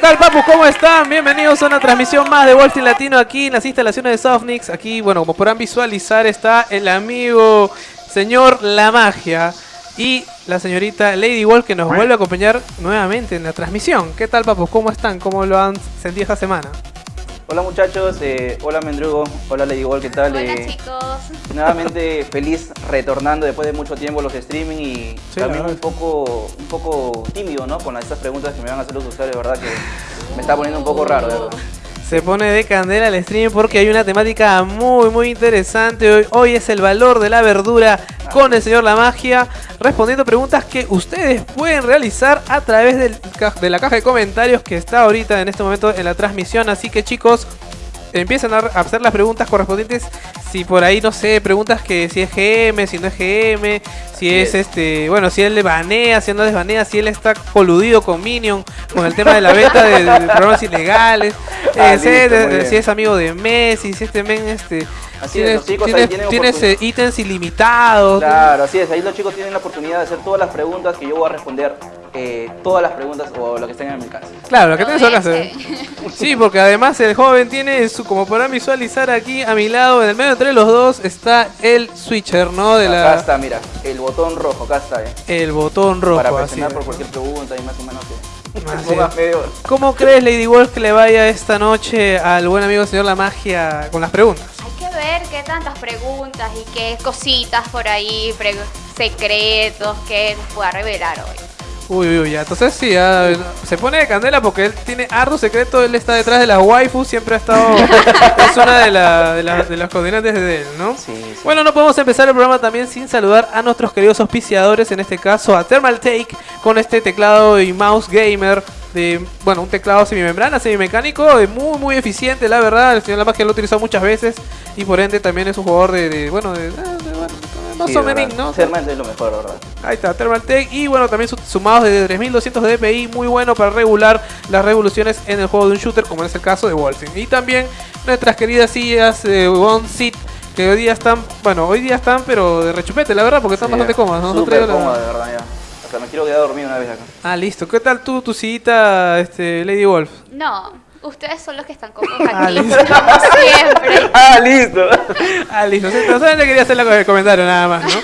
tal, papus? ¿Cómo están? Bienvenidos a una transmisión más de Wolfing Latino aquí en las instalaciones de Softnix. Aquí, bueno, como podrán visualizar, está el amigo señor La Magia y la señorita Lady Wolf que nos vuelve a acompañar nuevamente en la transmisión. ¿Qué tal, papus? ¿Cómo están? ¿Cómo lo han sentido esta semana? Hola muchachos, eh, hola Mendrugo, hola Lady Wolf, ¿qué tal? Hola Eh, chicos. Nuevamente feliz retornando después de mucho tiempo los streaming y Sí, también un poco, un poco tímido, ¿no? Con estas preguntas que me van a hacer los usuarios, ¿verdad? Que me está poniendo un poco raro, de ¿verdad? Se pone de candela el stream porque hay una temática muy muy interesante. Hoy, hoy es el valor de la verdura con el señor La Magia, respondiendo preguntas que ustedes pueden realizar a través de la caja de comentarios que está ahorita en este momento en la transmisión. Así que chicos, empiezan a hacer las preguntas correspondientes. Si por ahí, no sé, preguntas que si es GM, si no es GM, si es este, bueno, si él le banea, si él no les banea, si él está coludido con Minion, con el tema de la venta de, de programas ilegales, Ah, eh, si, listo, es, si amigo de Messi, si este men este, Así tienes, es, los chicos ahí tienes- tienen tienes, eh, ítems ilimitados. Claro, así es, ahí los chicos tienen la oportunidad de hacer todas las preguntas que yo voy a responder, eh, todas las preguntas o lo que estén en mi casa. Claro, lo que Ese. hacer. Sí, porque además el joven tiene su, como podrán visualizar aquí a mi lado, en el medio entre los dos, está el switcher, ¿no? De Acá la, está, mira, el botón rojo, acá está, eh. el botón rojo. Para presionar es. por cualquier pregunta y más o menos que medio... ¿Cómo crees, Lady Wolf, que le vaya esta noche al buen amigo señor La Magia con las preguntas? Hay que ver qué tantas preguntas y qué cositas por ahí, secretos que nos pueda revelar hoy. Uy, uy, uy, ya. Entonces sí, ya, se pone de candela porque él tiene harto secreto, él está detrás de las waifus, siempre ha estado, es una de, la- de, la- de las coordinantes de él, ¿no? Sí, sí. Bueno, no podemos empezar el programa también sin saludar a nuestros queridos auspiciadores, en este caso a Thermal Take, con este teclado y mouse gamer de, bueno, un teclado semimembrana, semimecánico, muy, muy eficiente, la verdad, el señor La Magia lo ha utilizado muchas veces y por ende también es un jugador de, de, bueno, de, de- más Sí, menos, verdad. ¿no? Sermant es lo mejor, ¿verdad? Ahí está, Thermaltake. Y bueno, también su- sumados de 3200 de DPI, muy bueno para regular las revoluciones en el juego de un shooter, como es el caso de Wolfing. Y también nuestras queridas sillas eh, One Seat, que hoy día están, bueno, hoy día están, pero de rechupete, la verdad, porque están Sí, bastante cómodas. ¿no? Nosotros Súper traído la- de verdad, ya. Hasta me quiero quedar dormido una vez acá. Ah, listo. ¿Qué tal tú, tu sillita, este, Lady Wolf? No, ustedes son los que están cómodos Ah, aquí, listo. como siempre. ¡Ah, listo! Ah, listo. Sí, Solamente quería hacer el comentario nada más, ¿no?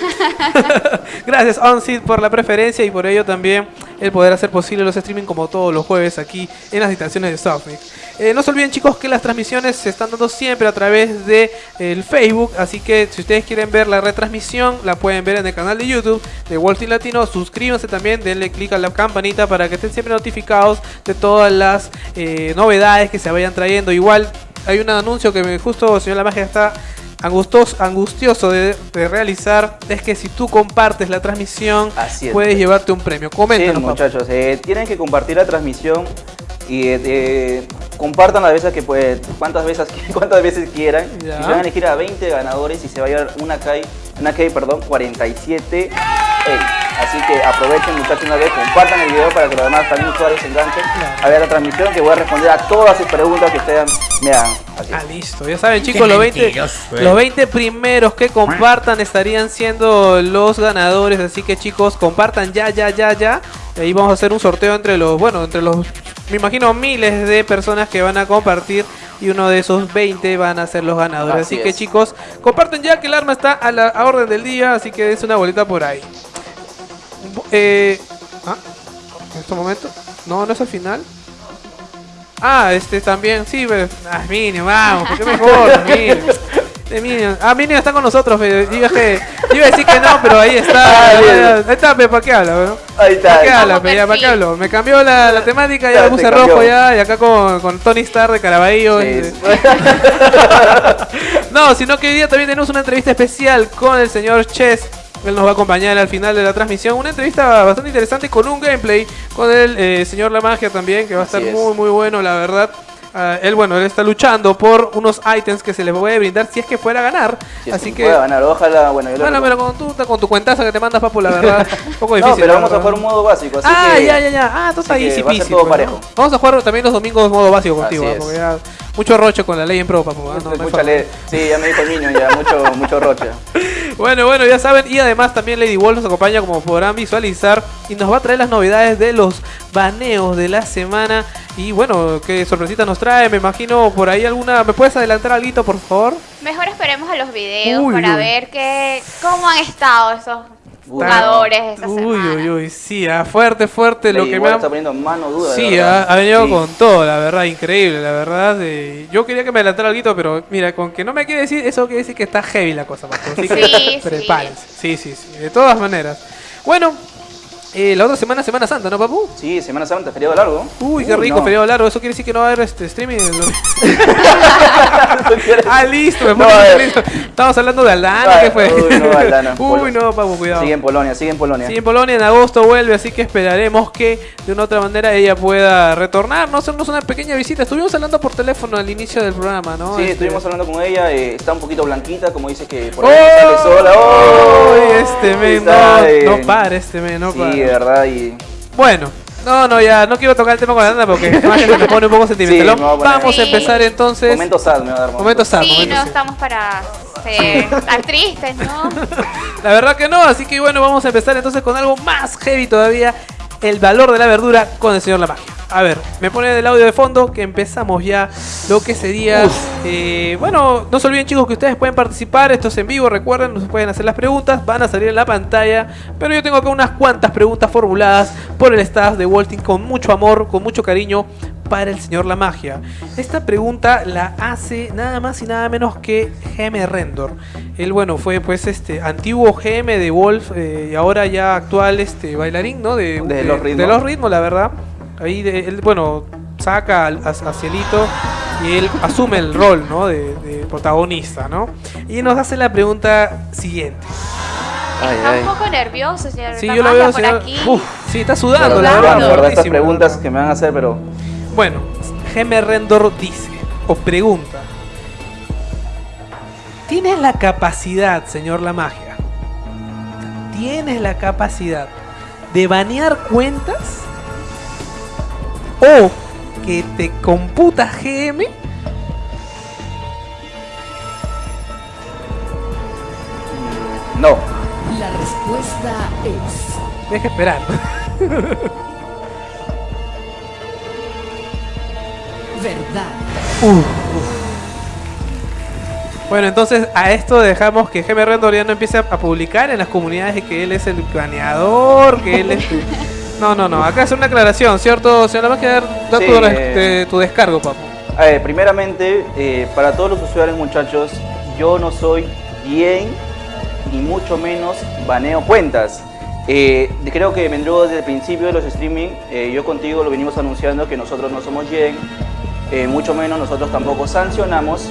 Gracias, OnSeed, por la preferencia y por ello también el poder hacer posible los streaming como todos los jueves aquí en las instalaciones de Softmix. Eh, no se olviden chicos que las transmisiones se están dando siempre a través de el Facebook, así que si ustedes quieren ver la retransmisión la pueden ver en el canal de YouTube de Street Latino. Suscríbanse también, denle clic a la campanita para que estén siempre notificados de todas las eh, novedades que se vayan trayendo. Igual hay un anuncio que me, justo señor La Magia está angustos, angustioso de, de realizar es que si tú compartes la transmisión Así puedes llevarte un premio. Sí, Coméntanos, papá. muchachos, eh, tienen que compartir la transmisión y eh, eh, compartan las veces que pues, cuántas veces cuántas veces quieran. Ya. Y se van a elegir a 20 ganadores y se va a llevar una K, una perdón, 47 Ey. Así que aprovechen muchachos una vez, compartan el video para que los demás también usuarios se enganchen a ver la transmisión que voy a responder a todas sus preguntas que ustedes me hagan. Así Ah, listo. Ya saben, chicos, los 20, mentiroso, eh. los 20 primeros que compartan estarían siendo los ganadores. Así que, chicos, compartan ya, ya, ya, ya. Y ahí vamos a hacer un sorteo entre los, bueno, entre los, me imagino, miles de personas que van a compartir. Y uno de esos 20 van a ser los ganadores. Así, Así que, es. chicos, comparten ya que el arma está a la a orden del día. Así que dense una bolita por ahí. Eh, ah, en este momento. No, no es al final. Ah, este también, sí, pero. Ah, Minion, vamos, ¿por qué mejor? Minion. De Minion. Ah, Minion está con nosotros, pero iba a que- yo iba a decir que no, pero ahí está. Ah, ahí está, ¿para qué habla? Ahí está. ¿Para qué habla? ¿Para qué hablo? Me cambió la, la temática, ya Ya, me puse rojo ya, y acá con, con Tony Stark de Caraballo. Sí. y- no, sino que hoy día también tenemos una entrevista especial con el señor Chess. Él nos va a acompañar al final de la transmisión. Una entrevista bastante interesante con un gameplay con el eh, señor La Magia también, que va a estar es. muy, muy bueno, la verdad. Ah, él, bueno, él está luchando por unos ítems que se le puede brindar si es que fuera a ganar. Si Así que ganar, ojalá, bueno, yo lo pero con tu, con tu cuentaza que te mandas, papu, la verdad, un poco difícil. No, pero vamos a jugar un modo básico, así ah, que ya, ya, ya. Ah, entonces ahí sí va a ser peasy, todo ¿no? parejo. Vamos a jugar también los domingos modo básico contigo, Así es. Mucho roche con la ley en pro, papu. ¿ah? No, no hay Mucha forma. le- Sí, ya me dijo el niño, ya mucho, mucho rocha. Bueno, bueno, ya saben. Y además también Lady Wolf nos acompaña, como podrán visualizar, y nos va a traer las novedades de los baneos de la semana. Y bueno, qué sorpresita nos trae. Me imagino por ahí alguna. ¿Me puedes adelantar algo, por favor? Mejor esperemos a los videos Uy, para uy. ver que, cómo han estado esos jugadores esta Uy, semana. uy, uy. Sí, ah, fuerte, fuerte. Lo que me ha. está poniendo mano dura. Sí, verdad. ha, ha venido Sí. con todo, la verdad, increíble, la verdad. eh, yo quería que me adelantara algo, pero mira, con que no me quiere decir, eso quiere decir que está heavy la cosa, Paco. Así que Sí, sí. prepárense. Sí, sí, sí, de todas maneras. Bueno, eh, la otra semana, Semana Santa, ¿no, papu? Sí, Semana Santa, feriado largo. Uy, qué Uy, rico, no. feriado largo. Eso quiere decir que no va a haber este streaming. ah, listo, me No listo. Hablando de Aldana, ¿qué fue? uy, no, Aldana. Uy, no, papu, cuidado. Sigue en Polonia, sigue en Polonia. Sí, en Polonia en agosto vuelve, así que esperaremos que de una otra manera ella pueda retornar, no hacernos una pequeña visita. Estuvimos hablando por teléfono al inicio del programa, ¿no? Sí, Este- estuvimos hablando con ella, eh, está un poquito blanquita, como dice que por ¡Oh! ahí sale sola. ¡Oh! Uy, este men, no, no para este men, no sí, para. De verdad, y Bueno, no, no, ya, no quiero tocar el tema con la Nanda porque que se me pone un poco sentimental. Sí, a Vamos a Sí. empezar entonces. momento sad me va a dar. Momento sad, Sí, momento no sad. estamos para ser estar tristes, ¿no? La verdad que no, así que bueno, vamos a empezar entonces con algo más heavy todavía. El valor de la verdura con el señor La Magia. A ver, me pone el audio de fondo que empezamos ya lo que sería... eh, bueno, no se olviden chicos que ustedes pueden participar, esto es en vivo, recuerden, nos pueden hacer las preguntas, van a salir en la pantalla. Pero yo tengo acá unas cuantas preguntas formuladas por el staff de Walting con mucho amor, con mucho cariño para el señor La Magia. Esta pregunta la hace nada más y nada menos que GM Rendor. Él, bueno, fue pues este antiguo GM de Wolf eh, y ahora ya actual este bailarín, ¿no? De, De Los Ritmos. de los ritmos, la verdad. Ahí de- él, bueno, saca a, a Cielito y él asume el rol, ¿no? De, de protagonista, ¿no? Y nos hace la pregunta siguiente. Ay, Está ay. un poco nervioso, señor. Sí, La yo lo veo, por señor. aquí. Uf, sí, está sudando, la verdad. Estas preguntas que me van a hacer, pero Bueno, GM Rendor dice, o pregunta, ¿tienes la capacidad, señor La Magia? ¿Tienes la capacidad de banear cuentas? ¿O que te computa GM? no. La respuesta es Deja esperar. verdad. Bueno, entonces a esto dejamos que GM Rendor ya no empiece a publicar en las comunidades de que él es el baneador, que él es... No, no, no. Acá es una aclaración, ¿cierto? Señor Magia, da Sí, tu, eh. tu descargo, papu. A ver, primeramente, eh, para todos los usuarios, muchachos, yo no soy bien ni mucho menos baneo cuentas. Eh, creo que Mendrugo desde el principio de los streaming, eh, yo contigo lo venimos anunciando que nosotros no somos Yen, eh, mucho menos nosotros tampoco sancionamos.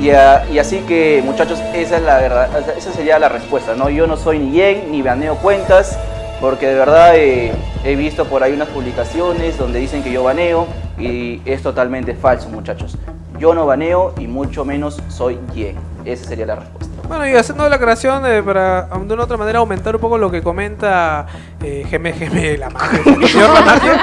Y, a- y así que, muchachos, esa es la verdad, esa sería la respuesta, ¿no? Yo no soy ni Yen ni baneo cuentas, porque de verdad eh, he visto por ahí unas publicaciones donde dicen que yo baneo y es totalmente falso, muchachos. Yo no baneo y mucho menos soy Yen. Esa sería la respuesta. Bueno, y haciendo la aclaración eh, para de una otra manera aumentar un poco lo que comenta eh, Geme Geme la magia, señor la magia.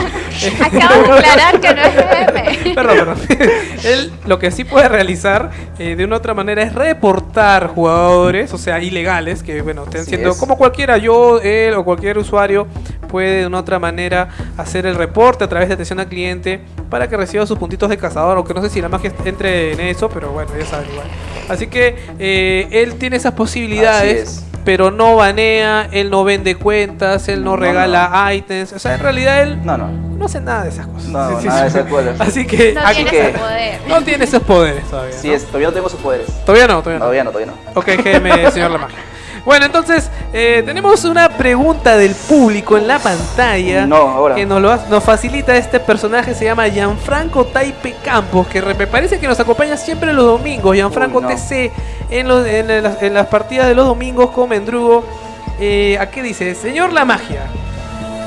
Acabo de aclarar que no es GM. Perdón, perdón. Él lo que sí puede realizar eh, de una otra manera es reportar jugadores, o sea, ilegales, que bueno, estén Así siendo es. como cualquiera, yo, él o cualquier usuario puede de una otra manera hacer el reporte a través de atención al cliente para que reciba sus puntitos de cazador, aunque no sé si la magia entre en eso, pero bueno, ya saben igual. Así que eh, él tiene esas posibilidades. Así es. Pero no banea, él no vende cuentas, él no, No, regala ítems. O sea, en realidad él No, no. no hace nada de esas cosas. No, nada de esas cosas. Así que No aquí tiene que- ese poder. no tiene esos poderes todavía. Sí, ¿no? es, todavía no tengo sus poderes. Todavía no, todavía no. Todavía no, todavía no. Ok, GM, señor La Magia. Bueno, entonces eh, tenemos una pregunta del público en la pantalla No, ahora. que nos, lo, nos facilita este personaje, se llama Gianfranco Taipe Campos, que me parece que nos acompaña siempre los domingos, Gianfranco Uy, no. TC, en, los- en las, en las partidas de los domingos con Mendrugo. Eh, ¿A qué dice? Señor La Magia,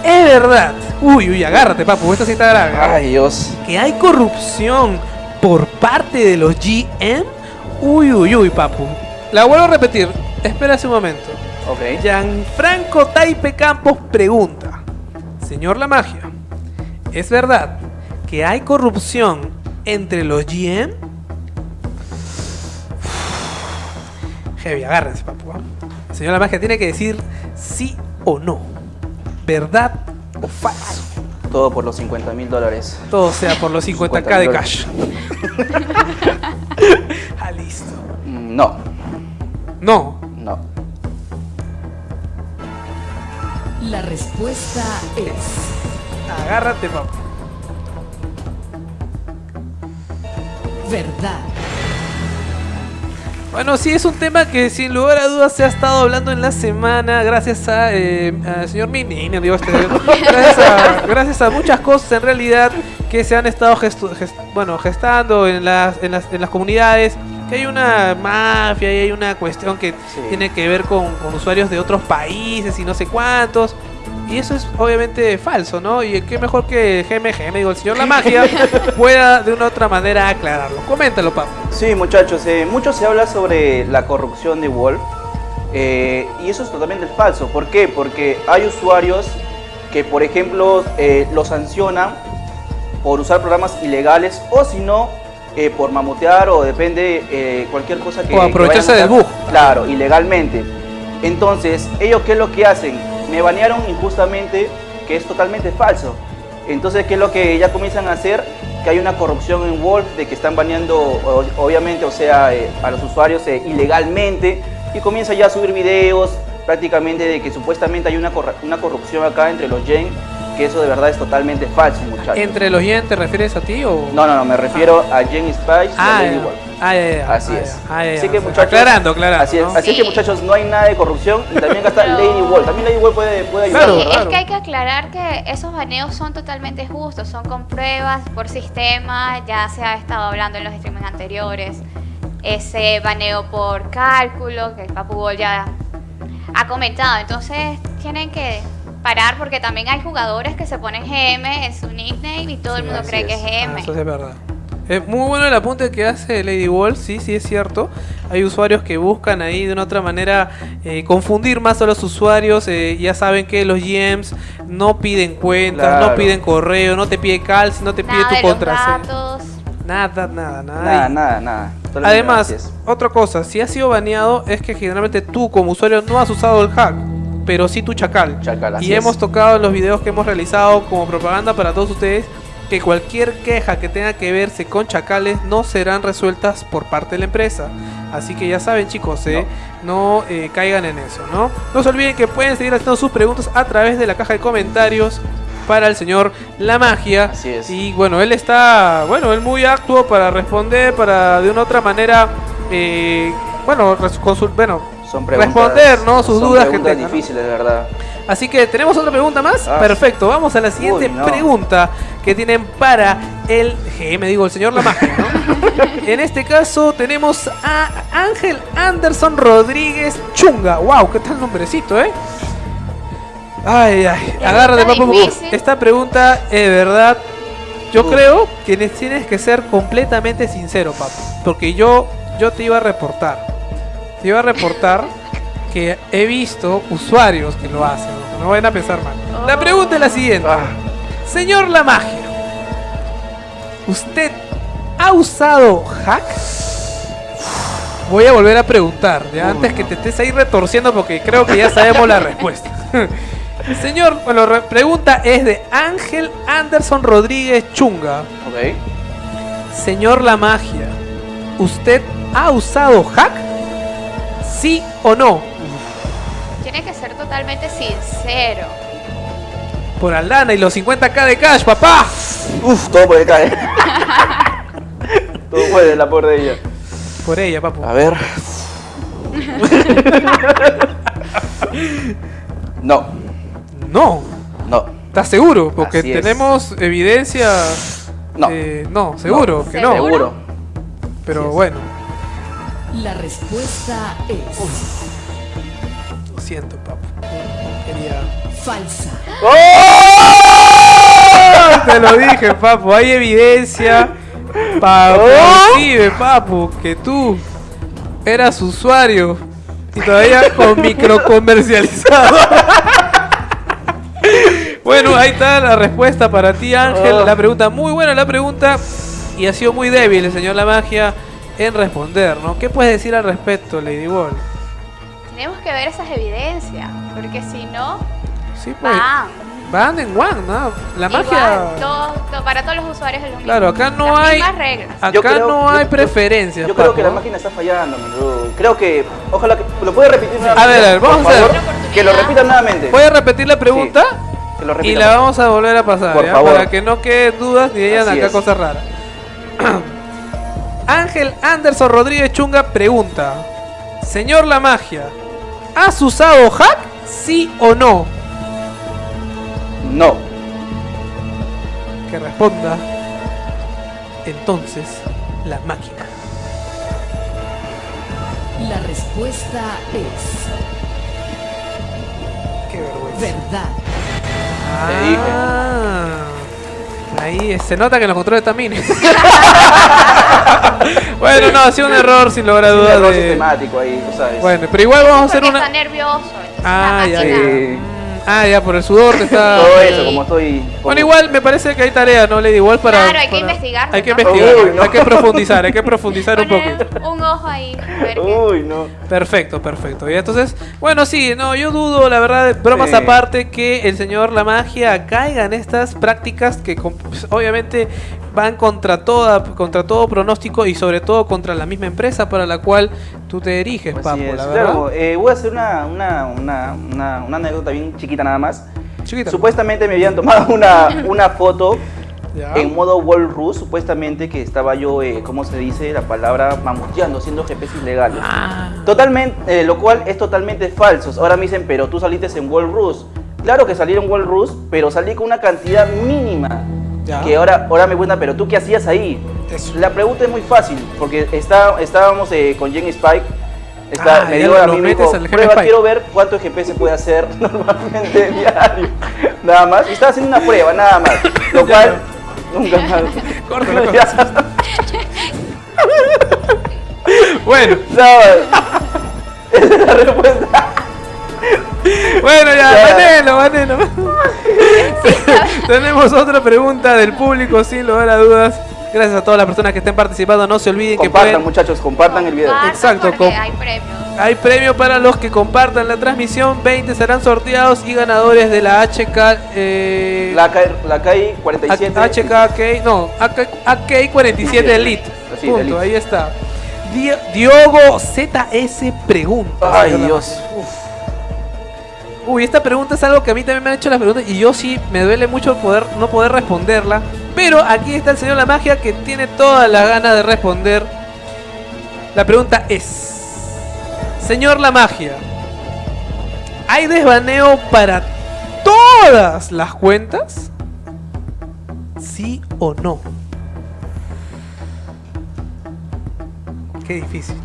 es verdad, uy, uy, agárrate papu, esta sí está grave. Ay, Dios. que hay corrupción por parte de los GM? Uy, uy, uy, papu. La vuelvo a repetir. Espera un momento. Ok. Gianfranco Taipe Campos pregunta. Señor La Magia, ¿es verdad que hay corrupción entre los GM? Heavy, agárrense, papu. ¿ah? El señor La Magia tiene que decir sí o no. ¿Verdad o falso? Todo por los 50 mil dólares. Todo sea por los 50k de cash. ah, listo. Mm, No, No. La respuesta es Agárrate, papu. verdad. Bueno, sí, es un tema que sin lugar a dudas se ha estado hablando en la semana gracias a, eh, señor Minino, digo, este, gracias, a, gracias a muchas cosas en realidad que se han estado gestu- gest- bueno, gestando en las, en, las, en las comunidades, que hay una mafia y hay una cuestión que Sí. tiene que ver con, con usuarios de otros países y no sé cuántos. Y eso es obviamente falso, ¿no? Y qué mejor que GMG, me digo, el señor La Magia pueda de una u otra manera aclararlo. Coméntalo, papu. Sí, muchachos, eh, mucho se habla sobre la corrupción de Wolf eh, y eso es totalmente falso. ¿Por qué? Porque hay usuarios que, por ejemplo, eh, lo sancionan por usar programas ilegales o si no, eh, por mamotear o depende eh, cualquier cosa que... O aprovecharse que del bug. Claro, ilegalmente. Entonces, ellos qué es lo que hacen? Me banearon injustamente, que es totalmente falso. Entonces, ¿qué es lo que ya comienzan a hacer? Que hay una corrupción en Wolf, de que están baneando, obviamente, o sea, eh, a los usuarios eh, ilegalmente, y comienza ya a subir videos prácticamente de que supuestamente hay una, una corrupción acá entre los Gen, que eso de verdad es totalmente falso, muchachos. ¿Entre los yen te refieres a ti o...? No, no, no, me refiero a Gen Spice y Ah, a Lady ya. Wolf. Ah, ya, ya, Así ah, es. ah, ya, Así que muchachos. Aclarando, aclarando. Así es, ¿no? así es que Sí. muchachos, no hay nada de corrupción y también acá está Pero- Lady Wolf. También Lady Wolf puede, puede ayudar. Claro, Sí, claro. es que hay que aclarar que esos baneos son totalmente justos, son con pruebas por sistema, ya se ha estado hablando en los streamings anteriores. Ese baneo por cálculo, que el Papu Bol ya ha comentado. Entonces tienen que parar porque también hay jugadores que se ponen GM en su nickname y todo el mundo cree que es es. Ah, GM. eso sí es verdad. Es muy bueno el apunte que hace Lady Wolf, sí, sí es cierto. Hay usuarios que buscan ahí de una otra manera eh, confundir más a los usuarios. eh, ya saben que los GMs no piden cuentas, no piden correo, no te pide calci, no te pide Nada tu de los contraseña. Nada, nada, nada. Nada, Y- nada, Además, otra cosa, si has sido baneado es que generalmente tú como usuario no has usado el hack, pero sí tu chacal. Chacal, así y hemos tocado en los videos que hemos realizado como propaganda para todos ustedes que cualquier queja que tenga que verse con chacales no serán resueltas por parte de la empresa. Así que ya saben chicos, ¿eh? no, eh, caigan en eso, ¿no? No se olviden que pueden seguir haciendo sus preguntas a través de la caja de comentarios para el señor La Magia. Así es. Y bueno, él está, bueno, él muy actuo para responder, para de una otra manera, eh, bueno, bueno, Son preguntas, responder, ¿no? Sus son dudas difíciles, de verdad. Así que tenemos otra pregunta más. Ah. Perfecto, vamos a la siguiente Uy, no. pregunta que tienen para el GM, digo, el señor La Magia, ¿no? en este caso tenemos a Ángel Anderson Rodríguez Chunga. Wow, qué tal nombrecito, ¿eh? Ay, ay, Pregunta agárrate, papu. difícil. Esta pregunta es de verdad. Yo creo que ne- tienes que ser completamente sincero, papu. Porque yo, yo te iba a reportar. Te iba a reportar que he visto usuarios que lo hacen. No, vayan a pensar mal. La pregunta es la siguiente. Ah, Señor La Magia, ¿usted ha usado hack? Voy a volver a preguntar, ya antes que te estés ahí retorciendo porque creo que ya sabemos la respuesta. Señor, bueno, la pregunta es de Ángel Anderson Rodríguez Chunga. ok. Señor La Magia, ¿usted ha usado hack? ¿Sí o no? Tiene que ser totalmente sincero. Por Aldana y los 50k de cash, papá. Uf, todo puede caer. todo puede, la por de ella. Por ella, papu. A ver. no, No. no, ¿Estás seguro? Porque Así es. tenemos evidencia. no. eh, no, seguro que no. ¿Seguro? Seguro. Pero bueno, La respuesta es lo siento, papu. Quería. falsa. Te lo dije, papu. Hay evidencia. Papu, ¡Oh! Inclusive, papu, que tú eras usuario y todavía con microcomercializado. bueno, ahí está la respuesta para ti, Ángel. Oh. La pregunta, muy buena la pregunta. Y ha sido muy débil el señor La Magia en responder, ¿no? ¿Qué puedes decir al respecto, Lady Wall? Tenemos que ver esas evidencias, porque si no, Sí, pues. ¡pam! Van en one, ¿no? La Igual, magia. todo- todo- para todos los usuarios es lo mismo. Claro, acá no Las hay- reglas. Acá creo- no hay yo- preferencias. Yo creo que la máquina está fallando, bro. Creo que. Ojalá que. ¿Lo puede repetir nuevamente? A ver, a ver, vamos a ver. favor? Que lo repita nuevamente. Voy a repetir la pregunta Que lo y la vamos a volver a pasar, Por ¿ya? favor. Para que no queden dudas ni digan Así acá es. cosas raras. Ángel Anderson Rodríguez Chunga pregunta: Señor La Magia, ¿has usado hack? ¿Sí o no? No. Que responda. Entonces, la máquina. La respuesta es Qué vergüenza. verdad. Te dije. Ah, ahí se nota que los controles también. bueno, no, ha sido un error sin lugar a Es un dudas. error de- sistemático ahí, tú sabes. Bueno, pero igual vamos a hacer Porque una. está nervioso. Ah, ya. Sí. Ah, ya, por el sudor que está. Todo eso, como estoy. como- Bueno, igual me parece que hay tarea, ¿no, Lady? Igual para. Claro, hay que para- investigarlo, Hay que ¿no? investigar, Uy, no. hay que profundizar, hay que profundizar un poquito. un ojo ahí. ver Uy, no. Perfecto, perfecto. Y entonces, bueno, sí, no, yo dudo, la verdad, bromas Sí. aparte, que el señor La Magia caiga en estas prácticas que pues, obviamente van contra toda, contra todo pronóstico y sobre todo contra la misma empresa para la cual tú te diriges, Así Papo, es. la verdad. Claro, eh, voy a hacer una, una, una, una, una anécdota bien chiquita nada más. Chiquita. Supuestamente me habían tomado una, una foto Ya. en modo World supuestamente que estaba yo, eh, ¿cómo se dice la palabra? Mamuteando, haciendo GPS ilegales. Ah, Totalmente, eh, lo cual es totalmente falso. Ahora me dicen, pero tú saliste en World. Claro que salí en World pero salí con una cantidad mínima. Ya. Que ahora, ahora me cuentan, pero tú qué hacías ahí. Eso. La pregunta es muy fácil, porque está, estábamos eh, con Jen Spike. Está, Ah, me dijo a mí, me dijo, prueba, Spike". quiero ver cuánto GPS puede hacer normalmente diario. Nada más. Y estaba haciendo una prueba, nada más. Lo cual, nunca más. Córtalo. Bueno, ¿Sabes? Esa es la respuesta. bueno, ya. Vanelo, Vanelo. Tenemos otra pregunta del público, sin lugar a dudas. Gracias a todas las personas que estén participando. No se olviden que Compartan, pueden. muchachos, compartan el video. Exacto, com- hay premios. Hay premio para los que compartan la transmisión. 20 serán sorteados y ganadores de la HK. Eh, La, K- la KI 47. HKK, no, AK 47 Elite. Sí, Punto, Elite. ahí está. Di- Diogo ZS pregunta. Ay, Dios. Uf. Uy, esta pregunta es algo que a mí también me han hecho las preguntas y yo sí me duele mucho poder no poder responderla. Pero aquí está el señor La Magia que tiene todas las ganas de responder. La pregunta es: Señor La Magia, ¿hay desbaneo para todas las cuentas? ¿Sí o no? Qué difícil.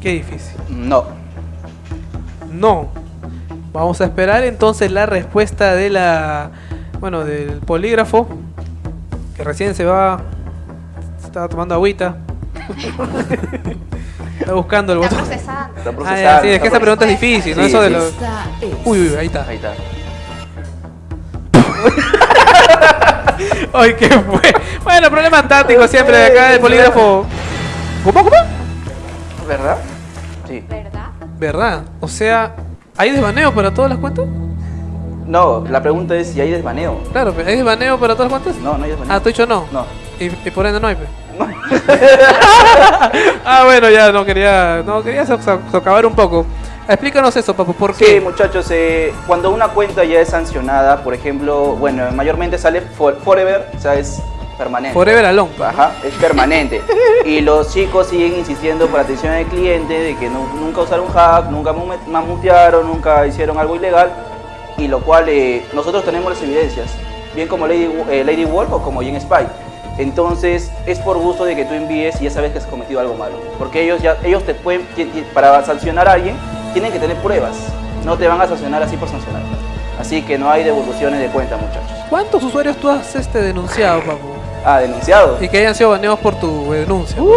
Qué difícil. No. No. Vamos a esperar entonces la respuesta de la. Bueno, del polígrafo. Que recién se va. Estaba tomando agüita. Está buscando el Está botón. procesando. Está Ah, procesando. ya, sí, es que esta pregunta es difícil, ¿no? Sí, Eso de los. Uy, uy, ahí está. Ahí está. Ay, qué fue. Bueno, problema táctico siempre de acá del polígrafo. ¿Cómo, cómo? ¿Verdad? Sí. ¿Verdad? ¿Verdad? O sea, ¿hay desbaneo para todas las cuentas? No, la pregunta es si hay desbaneo. Claro, pero ¿hay desbaneo para todas las cuentas? No, no hay desbaneo. Ah, tú dicho no. No. Y, y por ende no hay. pe. No. Ah, bueno, ya no quería, no quería so- so- socavar un poco. Explícanos eso, papu, ¿por Sí, qué? muchachos, eh, cuando una cuenta ya es sancionada, por ejemplo, bueno, mayormente sale for- Forever, o sea, es permanente. Forever alone. pa. Ajá, es permanente. y los chicos siguen insistiendo por atención al cliente de que nu- nunca usaron hack, nunca mamu- mamutearon, nunca hicieron algo ilegal. Y lo cual eh, nosotros tenemos las evidencias, bien como Lady, eh, Lady Wolf o como Jen Spy. Entonces es por gusto de que tú envíes y ya sabes que has cometido algo malo. Porque ellos ya ellos te pueden, para sancionar a alguien, tienen que tener pruebas. No te van a sancionar así por sancionar. Así que no hay devoluciones de cuenta, muchachos. ¿Cuántos usuarios tú has este, denunciado, papu? Ah, denunciado. Y que hayan sido baneados por tu denuncia. Uh,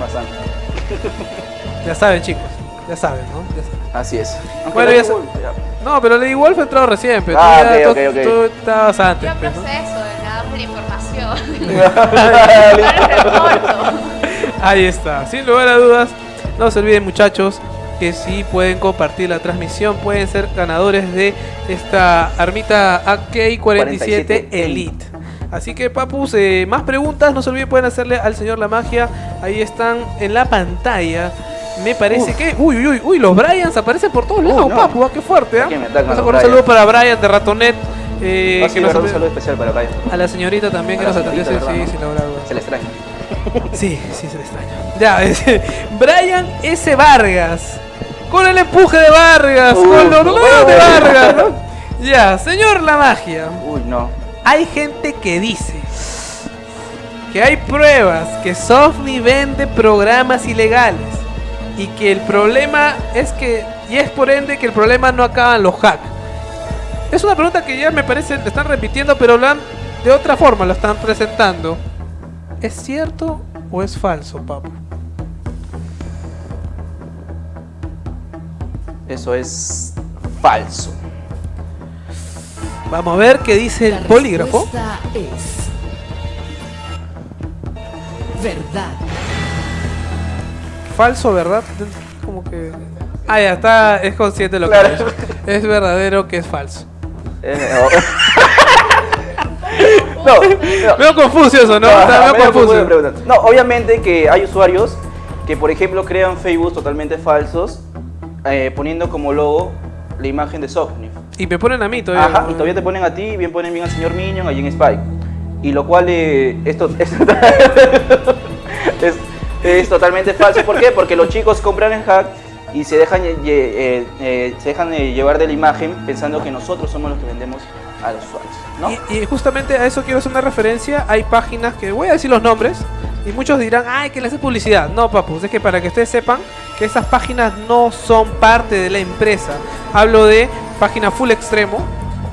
bastante. Ya saben, chicos. Ya saben, ¿no? Ya saben. Así es. Aunque Bueno, ya sa- Wolf, ya. No, pero Lady Wolf entró recién, pero Ah, tú, ya- ok, tú- estabas antes. Yo pues, ¿no? proceso, le damos la información. Ahí está. Sin lugar a dudas, no se olviden muchachos que si pueden compartir la transmisión, pueden ser ganadores de esta armita AK-47 47 Elite. Así que papus, eh, más preguntas, no se olviden, pueden hacerle al señor La Magia. Ahí están en la pantalla. Me parece Uf. que. Uy, uy, uy, uy, los Bryans aparecen por todos lados, no. papu, ah, qué fuerte, ¿ah? Atacan Vamos a poner un saludo para Brian de Ratonet. eh, Ah, que sí, nos verdad, un saludo especial para Brian. a la señorita también que A nos la atendió, sí, sí, ¿verdad? sin lugar a dudas. Se le extraña. Sí, sí, se le extraña. Ya, es- Brian S. Vargas. Con el empuje de Vargas, Uh, con los números de uh. Vargas. ¿no? Ya, señor La Magia. Uy, no. Hay gente que dice que hay pruebas que Softme vende programas ilegales y que el problema es que, y es por ende que el problema no acaba en los hacks. Es una pregunta que ya me parece, le están repitiendo, pero de otra forma lo están presentando. ¿Es cierto o es falso, papu? Eso es falso. Vamos a ver qué dice La el polígrafo. es verdad. Falso, ¿verdad? Como que... Ah, ya está, es consciente de lo Claro. que dicho. Es verdadero que es falso. No, no. Veo confuso eso, ¿no? No, Está confuso. No, obviamente que hay usuarios que, por ejemplo, crean Facebook totalmente falsos, eh, poniendo como logo la imagen de Softnif. Y me ponen a mí todavía. Ajá, y todavía te ponen a ti, bien ponen bien al señor Minion, allí en Spike. Y lo cual eh, esto, esto es, es totalmente falso. ¿Por qué? Porque los chicos compran el hack y se dejan, lle- eh, eh, se dejan eh, llevar de la imagen pensando que nosotros somos los que vendemos a los usuarios. ¿no? Y, y justamente a eso quiero hacer una referencia. Hay páginas que voy a decir los nombres. Y muchos dirán, ay, que le hace publicidad. No, papus, es que para que ustedes sepan que esas páginas no son parte de la empresa. Hablo de página Full Extremo,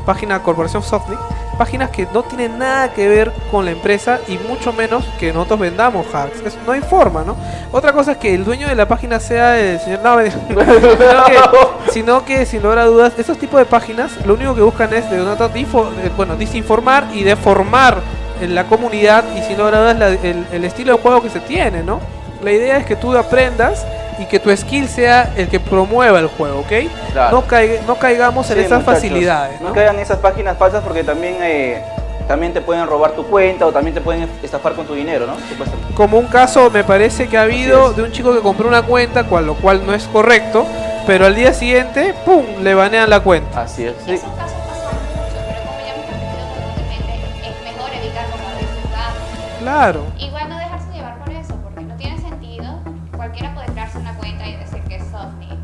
página Corporación Softnik, páginas que no tienen nada que ver con la empresa y mucho menos que nosotros vendamos hacks. No hay forma, ¿no? Otra cosa es que el dueño de la página sea el señor... No, sino, que, sin lugar a dudas, esos tipos de páginas lo único que buscan es de eh, bueno, desinformar y deformar en la comunidad y sin lugar a dudas la- el, el estilo de juego que se tiene, ¿no? La idea es que tú aprendas y que tu skill sea el que promueva el juego, ¿ok? Claro. No, caiga- no caigamos en Sí, esas muchachos, facilidades, ¿no? No caigan en esas páginas falsas porque también, eh, también te pueden robar tu cuenta o también te pueden estafar con tu dinero, ¿no? Supuestamente. Como un caso me parece que ha habido de un chico que compró una cuenta, cual, lo cual no es correcto, pero al día siguiente, ¡pum!, le banean la cuenta. Así es. Sí. Claro. Igual no dejarse llevar por eso, porque no tiene sentido. Cualquiera puede crearse una cuenta y decir que es Sofni.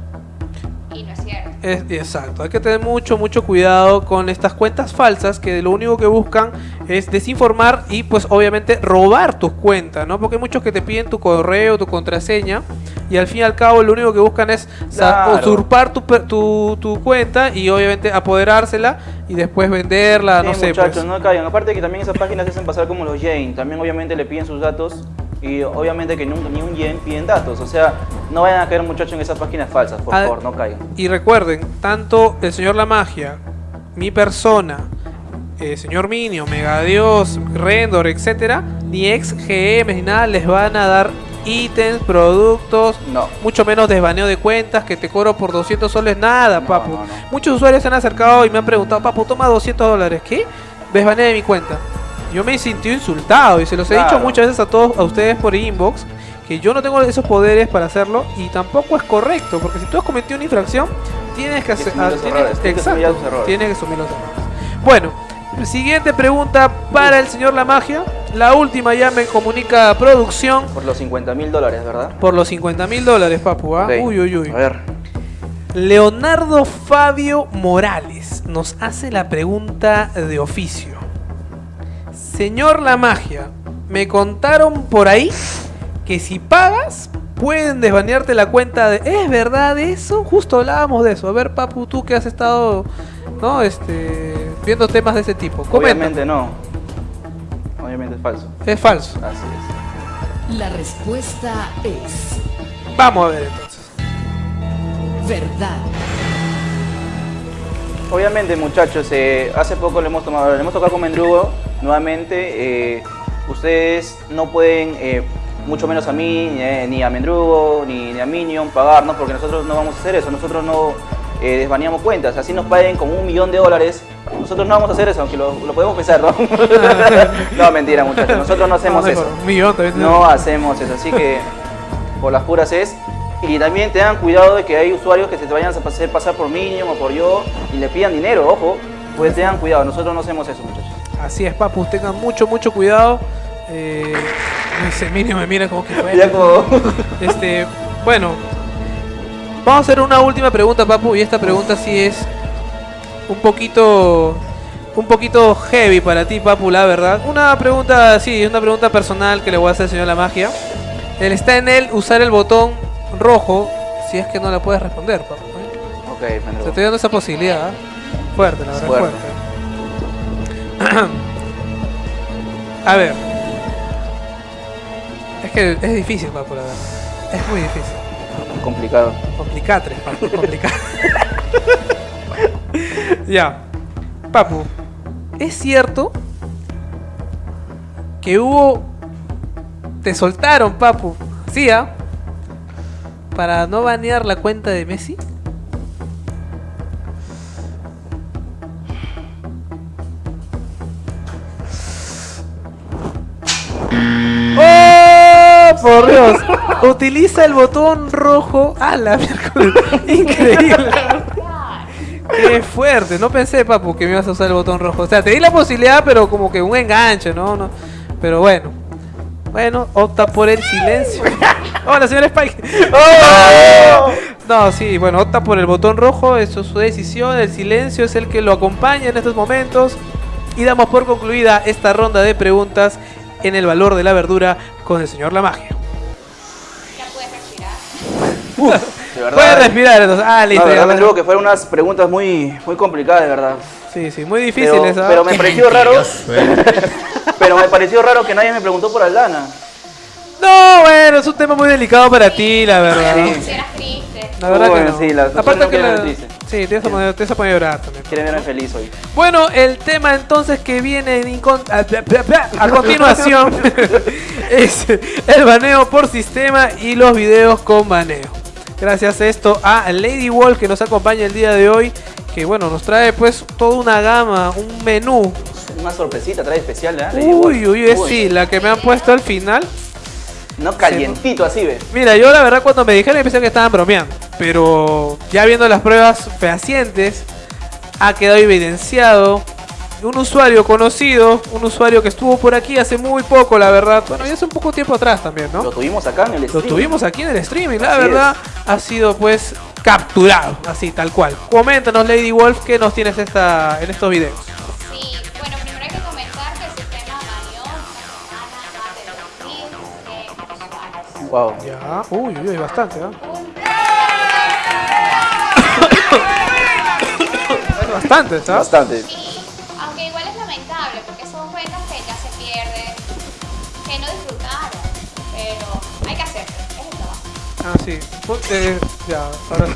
Y no es cierto. Es, exacto, hay que tener mucho, mucho cuidado con estas cuentas falsas que lo único que buscan es desinformar y pues obviamente robar tus cuentas, ¿no? Porque hay muchos que te piden tu correo, tu contraseña y al fin y al cabo lo único que buscan es Claro. usurpar tu, tu, tu cuenta y obviamente apoderársela y después venderla, Sí, no sé. muchachos, pues. no caigan. Aparte que también esas páginas se hacen pasar como los Jane. También obviamente le piden sus datos y obviamente que nunca ni un Yen piden datos. O sea, no vayan a caer muchachos en esas páginas falsas, por Ah, favor, no caigan. Y recuerden, tanto el señor La Magia, mi persona, el señor Minio, Mega Dios, Rendor, etcétera, ni ex GM ni nada les van a dar ítems, productos, No. mucho menos desbaneo de cuentas que te cobro por 200 soles, nada, No, papu. no. Muchos usuarios se han acercado y me han preguntado, papu, toma 200 dólares, ¿qué? Desbaneo de mi cuenta. Yo me he sentido insultado y se los he dicho muchas veces a todos, a ustedes por inbox, que yo no tengo esos poderes para hacerlo y tampoco es correcto, porque si tú has cometido una infracción, tienes que hacer... los tienes- tienes que asumir los errores. Bueno, siguiente pregunta para el señor La Magia. La última ya me comunica producción Por los 50 mil dólares, ¿verdad? por los 50 mil dólares, papu. ¿ah? Uy, uy, uy. A ver. Leonardo Fabio Morales nos hace la pregunta de oficio. Señor La Magia, me contaron por ahí que si pagas pueden desbanearte la cuenta de... ¿Es verdad eso? Justo hablábamos de eso. A ver, Papu, tú que has estado, ¿no? Este, viendo temas de ese tipo. Comenta. Obviamente no. Obviamente es falso. Es falso. Así es. La respuesta es Vamos a ver entonces. verdad. Obviamente, muchachos, eh, hace poco le hemos tomado, le hemos tocado con Mendrugo nuevamente. eh, ustedes no pueden eh, mucho menos a mí, ni, eh, ni a Mendrugo, ni, ni a Minion pagarnos, porque nosotros no vamos a hacer eso, nosotros no eh, desbaneamos cuentas, así nos paguen como un millón de dólares, nosotros no vamos a hacer eso, aunque lo, lo podemos pensar, ¿no? no, mentira muchachos, nosotros no hacemos eso. No hacemos eso, así que por las puras es. Y también tengan cuidado de que hay usuarios que se te vayan a hacer pasar por Minion o por yo y le pidan dinero, ojo. Pues tengan cuidado, nosotros no hacemos eso, muchachos. Así es, papus, tengan mucho, mucho cuidado. Eh, ese mínimo me mira como que fue. Como... Este, bueno, vamos a hacer una última pregunta, papu, y esta pregunta sí es un poquito un poquito heavy para ti, papu, la verdad. Una pregunta, sí, una pregunta personal que le voy a hacer al señor La Magia. Él está en él usar el botón rojo si es que no la puedes responder, papu. ¿eh? Ok, Te Mendrugo. estoy dando esa posibilidad, ¿ah? Fuerte, la verdad, Fuerte. fuerte. A ver. Es que es difícil, papu, la verdad. Es muy difícil. Complicado. Complicatres, papu, complicatres. ya. Papu, ¿es cierto que hubo... Te soltaron, papu? ¿Sí, ah? Para no banear la cuenta de Messi. Por Dios. Utiliza el botón rojo. ¡Ah, la miércoles! Increíble. Qué fuerte. No pensé, papu, que me ibas a usar el botón rojo. O sea, te di la posibilidad, pero como que un enganche, ¿no? no. Pero bueno. Bueno, opta por el silencio. Hola, señor Spike. ¡Oh! No, sí, bueno, opta por el botón rojo, eso es su decisión, el silencio es el que lo acompaña en estos momentos. Y damos por concluida esta ronda de preguntas en el valor de la verdura con el señor La Magia. Ya puedes respirar. De verdad. Puede respirar entonces. Ah, No, listo. ya, verdad, que fueron unas preguntas muy, muy complicadas, de verdad. Sí, sí, muy difíciles. Pero, ¿ah? pero me Qué pareció raro. eh. Pero me pareció raro que nadie me preguntó por Aldana. No, bueno, es un tema muy delicado para ti, la verdad. Sí. Triste. La verdad que no. sí, Aparte personas que la... triste. Sí, te vas a poner, te vas a poner a llorar también. Quieren verme feliz hoy. Bueno, el tema entonces que viene en a, continuación es el baneo por sistema y los videos con baneo. Gracias a esto a Lady Wall que nos acompaña el día de hoy, que bueno, nos trae pues toda una gama, un menú. Una sorpresita trae especial, ¿eh? Uy, uy, uy, sí, la que me han puesto al final. No calientito así, ve. Mira, yo la verdad cuando me dijeron pensé que estaban bromeando, pero ya viendo las pruebas fehacientes, ha quedado evidenciado un usuario conocido, un usuario que estuvo por aquí hace muy poco, la verdad, bueno, ya hace un poco tiempo atrás también, ¿no? Lo tuvimos acá en el Lo stream. tuvimos aquí en el streaming, la Así verdad, ha sido pues capturado, así tal cual. Coméntanos, Lady Wolf, qué nos tienes esta, en estos videos. Wow. Ya, uy, uy, uy, bastante. Es bastante, ¿sabes? Bastante. Sí, aunque igual es lamentable porque son cuentas que ya se pierden, que no disfrutaron, pero hay que hacerlo, es el trabajo. Ah, sí. Eh, ya, ahora.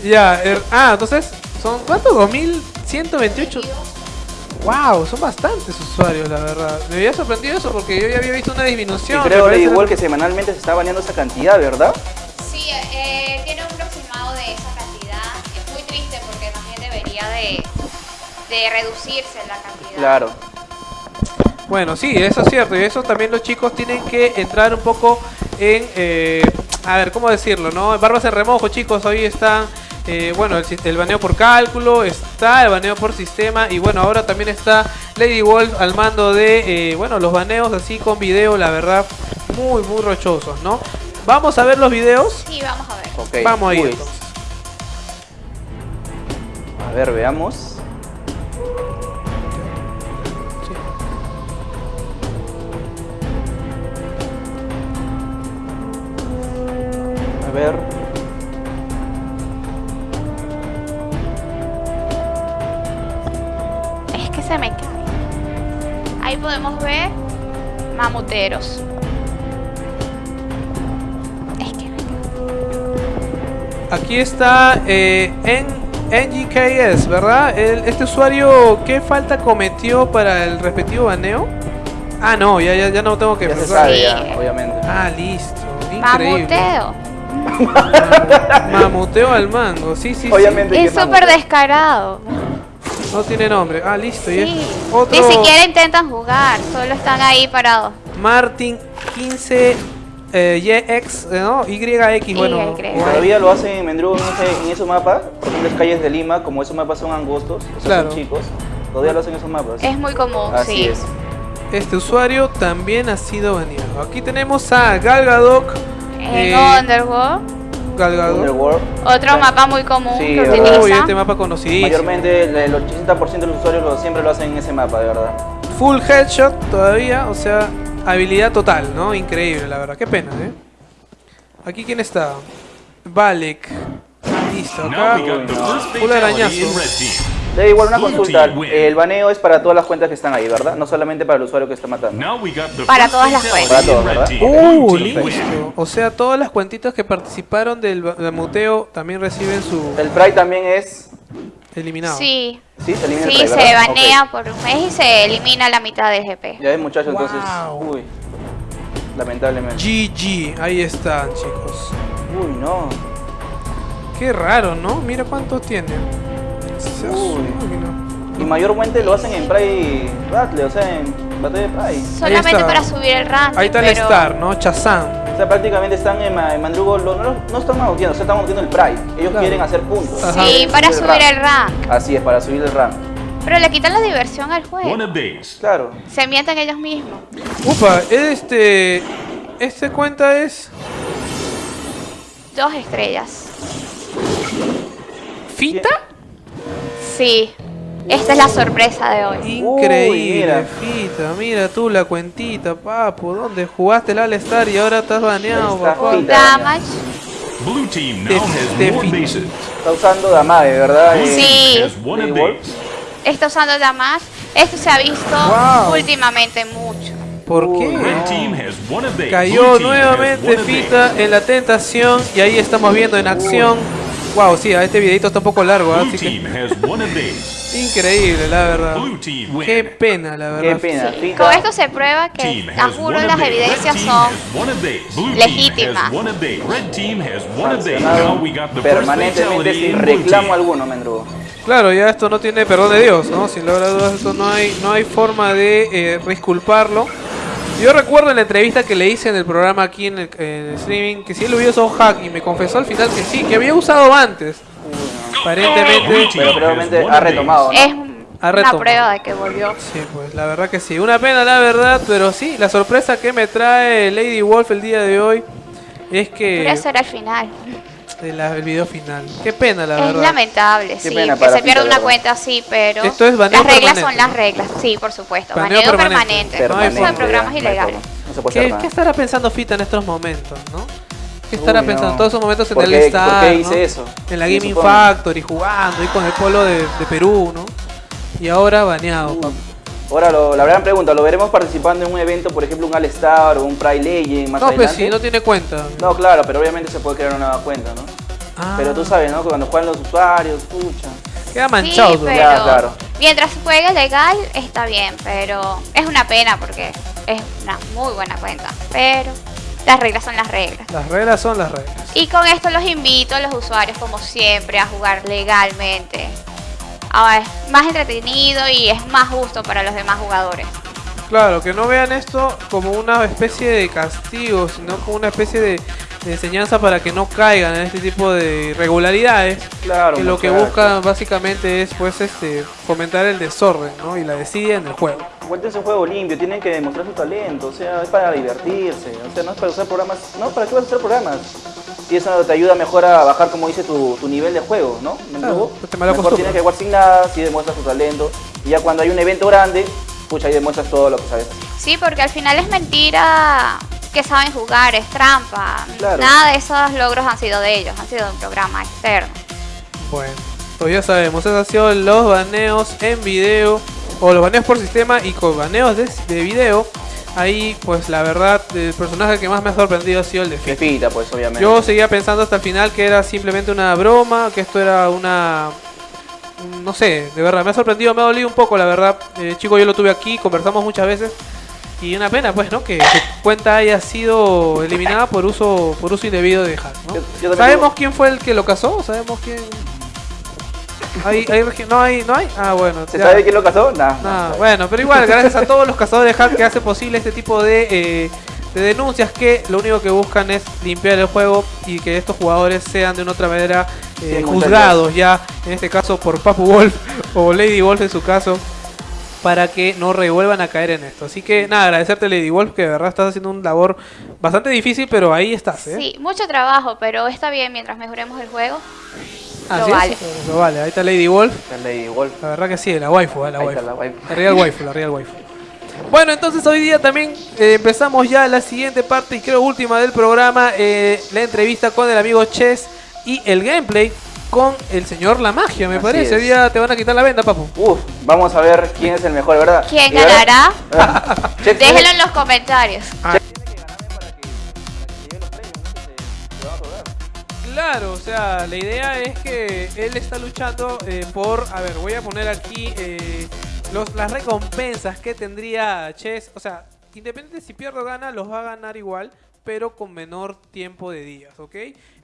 Sí. Ya, er- ah, entonces, ¿son cuántos? ¿2128? Wow, son bastantes usuarios, la verdad. Me había sorprendido eso porque yo ya había visto una Y disminución. creo, me parece- igual que semanalmente se está baneando esa cantidad, ¿verdad? Sí, eh, tiene un aproximado de esa cantidad. Es muy triste porque también debería de, de reducirse la cantidad. Claro. Bueno, sí, eso es cierto. Y eso también los chicos tienen que entrar un poco en. eh, a ver, ¿cómo decirlo? ¿no? Barbas en remojo, chicos. Hoy están. Eh, bueno, el, baneo por cálculo, está el baneo por sistema y bueno, ahora también está Lady Wolf al mando de, eh, bueno, los baneos así con video, la verdad, muy, muy rochosos, ¿no? Vamos a ver los videos. Sí, vamos a ver. Vamos a ir entonces. A ver, veamos. Sí. A ver. Se me cae. Ahí podemos ver mamuteros. Es que me cae. Aquí está eh, en NGKS, ¿verdad? El- este usuario, ¿qué falta cometió para el respectivo baneo? Ah, no, ya, ya, ya no tengo que Ya se pensar. sabe, Sí. ya, obviamente. Ah, listo. Increíble. Mamuteo. Mamuteo al mango, sí, sí, Obviamente que Es súper descarado. No tiene nombre. Ah, listo. Y es otro Ni siquiera intentan jugar, solo están ahí parados. Martin 15 eh, YX, eh, ¿no? YX, bueno. Y Todavía lo hacen en Mendrugo en, ese, en esos mapas, por ejemplo, las calles de Lima, como esos mapas son angostos, o sea, Claro. son chicos, todavía lo hacen en esos mapas. Es muy común, Así sí. es. Este usuario también ha sido baneado. Aquí tenemos a Galgadok. En eh, Underworld, Otro mapa muy común Sí, que utiliza. Uy, este mapa conocidísimo. Mayormente el, el 80% de los usuarios lo- siempre lo hacen en ese mapa, de verdad. Full headshot todavía, o sea, habilidad total, ¿no? Increíble, la verdad. Qué pena, ¿eh? Aquí quién está? Valek. Listo, acá. Full arañazo. Team. Da igual una consulta, el baneo es para todas las cuentas que están ahí, ¿verdad? No solamente para el usuario que está matando. Para todas las cuentas. Para todas, team. Uh, listo. O sea, todas las cuentitas que participaron del, del muteo también reciben su El Pride también es... eliminado. Sí, Sí, se elimina sí, el Pride, se ¿verdad? banea por un mes y se elimina la mitad del GP. Ya ves muchachos, entonces... Wow. Uy. Lamentablemente. GG, ahí están, chicos. Uy, no. Qué raro, ¿no? Mira cuántos tiene. Se Uy. Y mayormente lo hacen en Pride Battle, o sea, en batalla de Pride. Solamente para subir el ranking. Ahí está el pero Star, ¿no? Chazam. O sea, prácticamente están en, en Mandrugo, no, no están magoteando, o sea, están magoteando el Pride. Ellos Claro. quieren hacer puntos. Ajá. Sí, para subir el rank. Así es, para subir el rank. Pero le quitan la diversión al One juego. of these. Claro. Se mienten ellos mismos. Upa, este. Este cuenta es. Dos estrellas. ¿Fita? Sí. Esta es la sorpresa de hoy. Increíble, Uy, mira. Fita. Mira tú la cuentita, papu. ¿Dónde jugaste el All-Star y ahora estás baneado, papá? Damage. Blue team Te- now has more bases. Está usando Damage, ¿verdad? Sí. Está usando Damage. Esto se ha visto Wow. últimamente mucho. ¿Por qué? No. Cayó nuevamente Fita en la tentación y ahí estamos viendo en acción. Wow, sí, este videito está un poco largo. ¿ah? Así que increíble, la verdad. Qué pena, la verdad. Qué pena. Sí, Fita. Con esto se prueba que, a juro, las evidencias son legítimas. permanentemente sin reclamo alguno, Mendrugo. Claro, ya esto no tiene perdón de Dios, ¿no? Sin lugar a dudas, esto no hay, no hay forma de eh, disculparlo. Yo recuerdo en la entrevista que le hice en el programa aquí en el, en el streaming que si él hubiera usado hack y me confesó al final que sí, que había usado antes. Aparentemente, Pero probablemente ha retomado, ¿no? es un- Ha una retomado. prueba de que volvió. sí, pues la verdad que sí. Una pena, la verdad, pero sí, la sorpresa que me trae Lady Wolf el día de hoy es Pero que eso era el final. El, el video final. Qué pena, la Es verdad. lamentable, sí, pena que se pierda una cuenta así, pero Esto es las reglas permanente. son las reglas, sí, por supuesto. Baneo Baneo, permanente. permanente. No hay Eso de programas ya, ilegales. forma. No se puede hacer ¿Qué, estará pensando Fita en estos momentos, no? ¿Qué estará Uy, pensando no. en todos esos momentos en ¿Por el qué- Star, por qué ¿no? hice eso? En la Sí, Gaming supongo. Factory jugando y con el polo de, de Perú, ¿no? Y ahora baneado, Uh. Ahora, lo- la gran pregunta, ¿lo veremos participando en un evento, por ejemplo, un All-Star o un Pride Legend más No, pues adelante? sí, no tiene cuenta. No, claro, pero obviamente se puede crear una nueva cuenta, ¿no? Ah, Pero tú sabes, ¿no? Que Cuando juegan los usuarios, pucha. Queda manchado. Sí, pero Ya, claro. mientras juegue legal está bien, pero es una pena porque es una muy buena cuenta. Pero las reglas son las reglas. Las reglas son las reglas. Y con esto los invito a los usuarios, como siempre, a jugar legalmente. Ahora es más entretenido y es más justo para los demás jugadores. Claro, que no vean esto como una especie de castigo, sino como una especie de, de enseñanza para que no caigan en este tipo de irregularidades. Claro. que lo que buscan básicamente es pues este fomentar el desorden, ¿no? Y la desidia en el juego. Vuelta un juego limpio, tienen que demostrar su talento, o sea, es para divertirse, o sea, no es para usar programas, no, ¿para qué vas a usar programas? Y eso te ayuda mejor a bajar, como dice, tu, tu nivel de juego, ¿no? ¿Me Claro, pues mejor tienes que jugar sin nada, si demuestras tu talento, y ya cuando hay un evento grande, pucha, ahí demuestras todo lo que sabes. Sí, porque al final es mentira que saben jugar, es trampa. Claro. Nada de esos logros han sido de ellos, han sido de un programa externo. Bueno, pues ya sabemos, esos han sido los baneos en video o los baneos por sistema y con baneos de, de video. Ahí, pues la verdad, el personaje que más me ha sorprendido ha sido el de Fita. Fefita, pues, obviamente. Yo seguía pensando hasta el final que era simplemente una broma, que esto era una... No sé, de verdad, me ha sorprendido, me ha dolido un poco, la verdad. Eh, chico, yo lo tuve aquí, conversamos muchas veces. Y una pena, pues, ¿no? Que su cuenta haya sido eliminada por uso por uso indebido de hack, ¿no? Yo- yo también ¿Sabemos digo- quién fue el que lo casó? ¿Sabemos quién? ¿Hay, hay ¿No hay? ¿No hay? Ah, bueno. ¿Se ya. sabe quién lo casó? Nah, Ah, bueno, pero igual, gracias a todos los cazadores de hack que hacen posible este tipo de, eh, de denuncias que lo único que buscan es limpiar el juego y que estos jugadores sean de una otra manera eh, Sí, juzgados ya, en este caso por Papu Wolf o Lady Wolf en su caso, para que no revuelvan a caer en esto. Así que nada, agradecerte Lady Wolf, que de verdad estás haciendo un labor bastante difícil, pero ahí estás, ¿eh? Sí, mucho trabajo, pero está bien mientras mejoremos el juego. Así lo es, vale. Lo vale, ahí está Lady Wolf. Está Lady Wolf. La verdad que sí, la waifu, eh, la Ahí waifu. está la waifu. La real waifu, la real waifu. Bueno, entonces hoy día también eh, empezamos ya la siguiente parte y creo última del programa, eh, la entrevista con el amigo Chess y el gameplay con el señor La Magia, me Así parece. Hoy es. día te van a quitar la venda, papu. Uf, vamos a ver quién es el mejor, ¿verdad? ¿Quién ganará? Ah, Déjenlo en los comentarios. Claro, o sea, la idea es que él está luchando eh, por, a ver, voy a poner aquí eh, los, las recompensas que tendría Chess. O sea, independiente si pierde o gana, los va a ganar igual, pero con menor tiempo de días, ¿ok?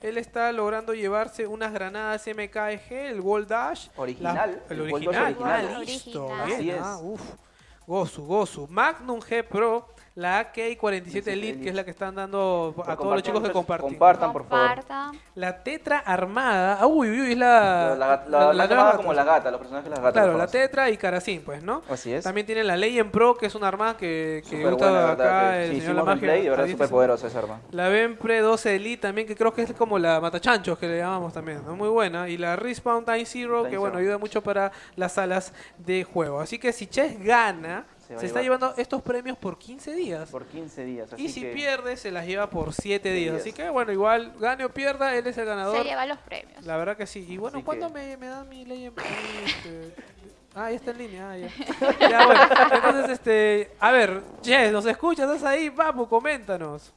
Él está logrando llevarse unas granadas MKG, el Wall Dash. Original, la- el el original, original. ah, listo, Original. Así es. ah, uf. Gozu, Gozu. Magnum G Pro, la AK-47 Elite, que es la que están dando a todos los chicos que comparten. Compartan, por favor. La tetra armada. ah, Uy, uy, uy, es la. La, la, la, la- como la gata, los personajes de las gatas. Claro, la tetra y Karacin, pues, ¿no? Así es. También tienen la Legend Pro, que es una arma que, que gusta buena, la acá verdad. el que- Sí, señor La play, de verdad, súper poderosa esa arma. La Vempre 12 Elite también, que creo que es como la Matachanchos, que le llamamos también, ¿no? Muy buena. Y la Respawn Time Zero, Time que bueno, Zero. ayuda mucho para las salas de juego. Así que si Chess gana, Se se, va a está llevar- llevando estos premios por 15 días. Por 15 días. Así y si que pierde, se las lleva por 7 días. días. Así que bueno, igual, gane o pierda, él es el ganador. Se lleva los premios. La verdad que sí. Y bueno, Así ¿cuándo que- me, me dan mi ley en este, Ah, ya está en línea. Ah, ya. Ya, bueno. Entonces, este. A ver, Jess, ¿nos escuchas? ¿Estás ahí? Papu, coméntanos.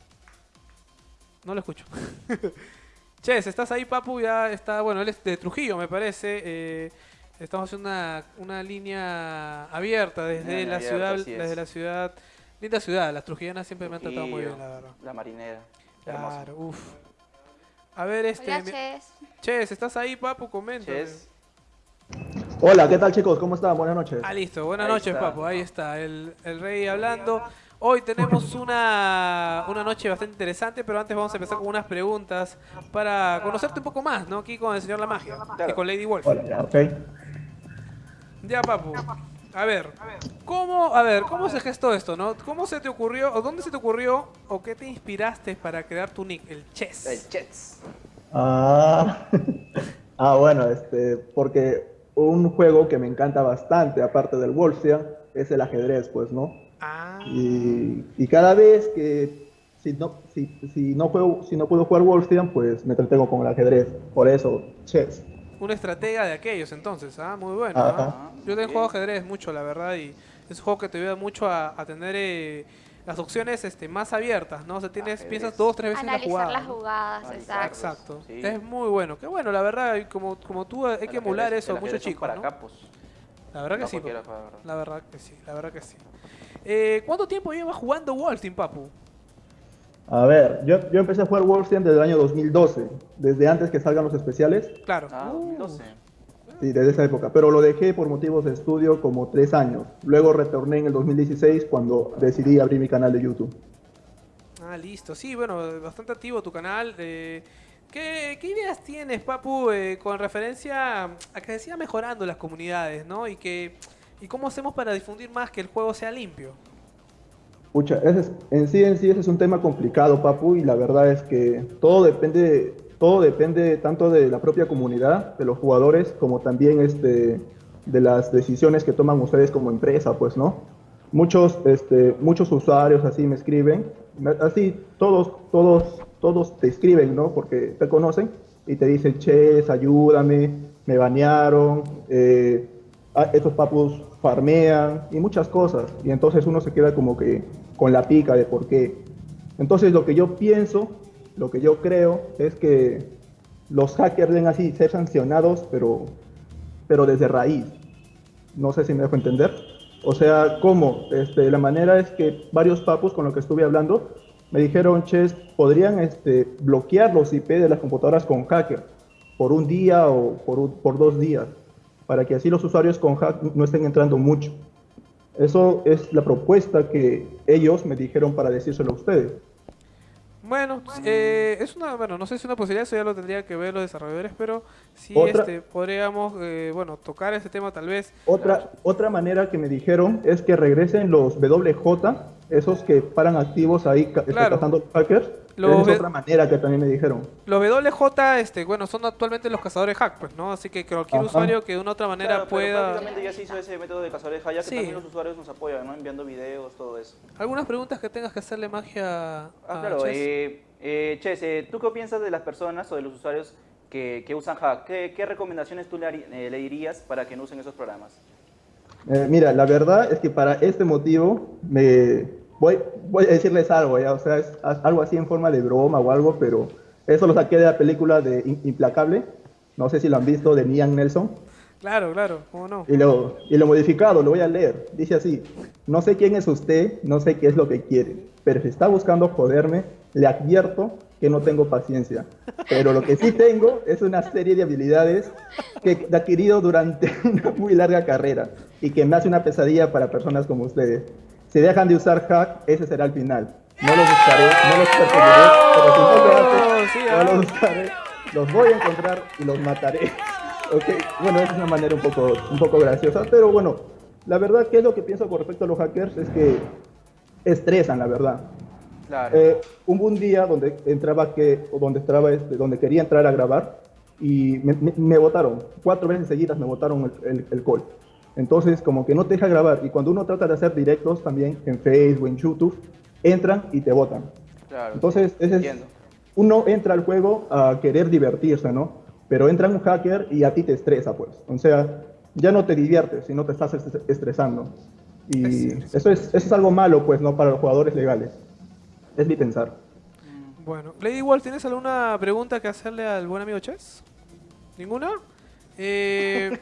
No lo escucho. Ches, ¿estás ahí, Papu? Ya está. Bueno, él es de Trujillo, me parece. Eh, estamos haciendo una, una línea abierta desde Línea la abierta, ciudad. Desde la ciudad. Linda ciudad. Las trujillanas siempre me han tratado muy bien, la verdad. La marinera. Claro, uff. A ver, este. Hola, mi- Ches. Ches, ¿estás ahí, Papu? Coméntame. Ches, Hola, ¿qué tal chicos? ¿Cómo están? Buenas noches. Ah, listo. Buenas Ahí noches, está. Papu. Ahí está, el, el rey hablando. Hoy tenemos una, una noche bastante interesante, pero antes vamos a empezar con unas preguntas para conocerte un poco más, ¿no? Aquí con el señor La Magia y con Lady Wolf. Hola, ya, ok. Ya, Papu. A ver, ¿cómo, a ver, ¿cómo se gestó esto, no? ¿Cómo se te ocurrió, o dónde se te ocurrió, o qué te inspiraste para crear tu nick, el Chess? el Chets. Ah, ah, bueno, este, porque un juego que me encanta bastante, aparte del Wolfia, es el ajedrez, pues, ¿no? Ah, Y, y cada vez que si no, si, si no juego, si no puedo jugar Wolfia, pues me entretengo con el ajedrez. Por eso, chess. Un estratega de aquellos entonces, ah, muy bueno. ¿ah? Yo también juego ajedrez mucho, la verdad, y es un juego que te ayuda mucho a, a tener eh, las opciones este, más abiertas, ¿no? O sea, tienes, Ajedrez. piensas dos, tres veces en la Analizar jugada. las ¿no? jugadas, Analizar. exacto. Exacto. Sí. Es muy bueno. Qué bueno, la verdad, como, como tú hay que emular ajedrez- eso a muchos chicos, para ¿no? capos. La verdad que No sí. La verdad que sí, la verdad que sí. Eh, ¿Cuánto tiempo llevas jugando Wolf Team, Papu? A ver, yo, yo empecé a jugar Wolfia desde el año 2012, desde antes que salgan los especiales. Claro. Ah, Uh, 2012. Sí, desde esa época, pero lo dejé por motivos de estudio como tres años. Luego retorné en el 2016 cuando decidí abrir mi canal de YouTube. Ah, listo. Sí, bueno, bastante activo tu canal. Eh, ¿qué, qué ideas tienes, Papu, eh, con referencia a que se sigan mejorando las comunidades, ¿no? Y que y cómo hacemos para difundir más que el juego sea limpio. Pucha, ese es- en sí, en sí, ese es un tema complicado, Papu, y la verdad es que todo depende, todo depende tanto de la propia comunidad, de los jugadores, como también este, de las decisiones que toman ustedes como empresa, pues, ¿no? Muchos, este, muchos usuarios así me escriben, así todos, todos, todos te escriben, ¿no? Porque te conocen y te dicen, Ches, ayúdame, me banearon, eh, estos papus farmean y muchas cosas. Y entonces uno se queda como que con la pica de por qué. Entonces lo que yo pienso, lo que yo creo es que los hackers deben así ser sancionados, pero, pero desde raíz. No sé si me dejo entender. O sea, ¿cómo? Este, la manera es que varios papus con los que estuve hablando me dijeron, Ches, podrían este, bloquear los IP de las computadoras con hacker por un día o por, por dos días, para que así los usuarios con hack no estén entrando mucho. Eso es la propuesta que ellos me dijeron para decírselo a ustedes. Bueno, eh, es una, bueno, no sé si es una posibilidad, eso ya lo tendría que ver los desarrolladores, pero sí Otra- este, podríamos, eh, bueno, tocar ese tema tal vez. Otra, otra manera que me dijeron es que regresen los WJ, esos que paran activos ahí este, Claro. cazando hackers. Es ve- otra manera que también me dijeron. Los WJ, este, bueno, son actualmente los cazadores hack, pues, ¿no? Así que cualquier Ajá. usuario que de una otra manera Claro, pero pueda... prácticamente ya se hizo ese método de cazadores ya que Sí. también los usuarios nos apoyan, ¿no? Enviando videos, todo eso. ¿Algunas preguntas que tengas que hacerle magia a Ah, claro. Chess? Eh, eh, Ches, eh, ¿tú qué piensas de las personas o de los usuarios que, que usan hack? ¿Qué, qué recomendaciones tú le, eh, le dirías para que no usen esos programas? Eh, mira, la verdad es que para este motivo me voy, voy a decirles algo, ¿ya? o sea, es algo así en forma de broma o algo, pero eso lo saqué de la película de Implacable, no sé si lo han visto, de Ian Nelson, Claro, claro, ¿cómo no? y lo, y lo modificado, lo voy a leer, dice así, no sé quién es usted, no sé qué es lo que quiere, pero si está buscando joderme, le advierto que no tengo paciencia, pero lo que sí tengo es una serie de habilidades que he adquirido durante una muy larga carrera y que me hace una pesadilla para personas como ustedes. Si dejan de usar hack, ese será el final. No los buscaré, no los perseguiré, pero si no lo hacen, Sí, no ah. los buscaré, los voy a encontrar y los mataré. Ok, bueno, esa es una manera un poco, un poco graciosa, pero bueno, la verdad, ¿qué es lo que pienso con respecto a los hackers? Es que estresan, la verdad. Claro. Eh, hubo un día donde entraba que, donde entraba este, donde quería entrar a grabar y me votaron. Cuatro veces seguidas me votaron el, el, el call. Entonces, como que no te deja grabar. Y cuando uno trata de hacer directos también en Facebook, en YouTube, entran y te votan. claro. Entonces, ese es- uno entra al juego a querer divertirse, ¿no? Pero entra un hacker y a ti te estresa, pues. O sea, ya no te diviertes, sino te estás est- estresando. Es Y cierto. eso es, eso es algo malo, pues, ¿no? Para los jugadores legales. Es mi pensar. Bueno, Lady Wolf, ¿tienes alguna pregunta que hacerle al buen amigo Chess? ¿Ninguna? Eh,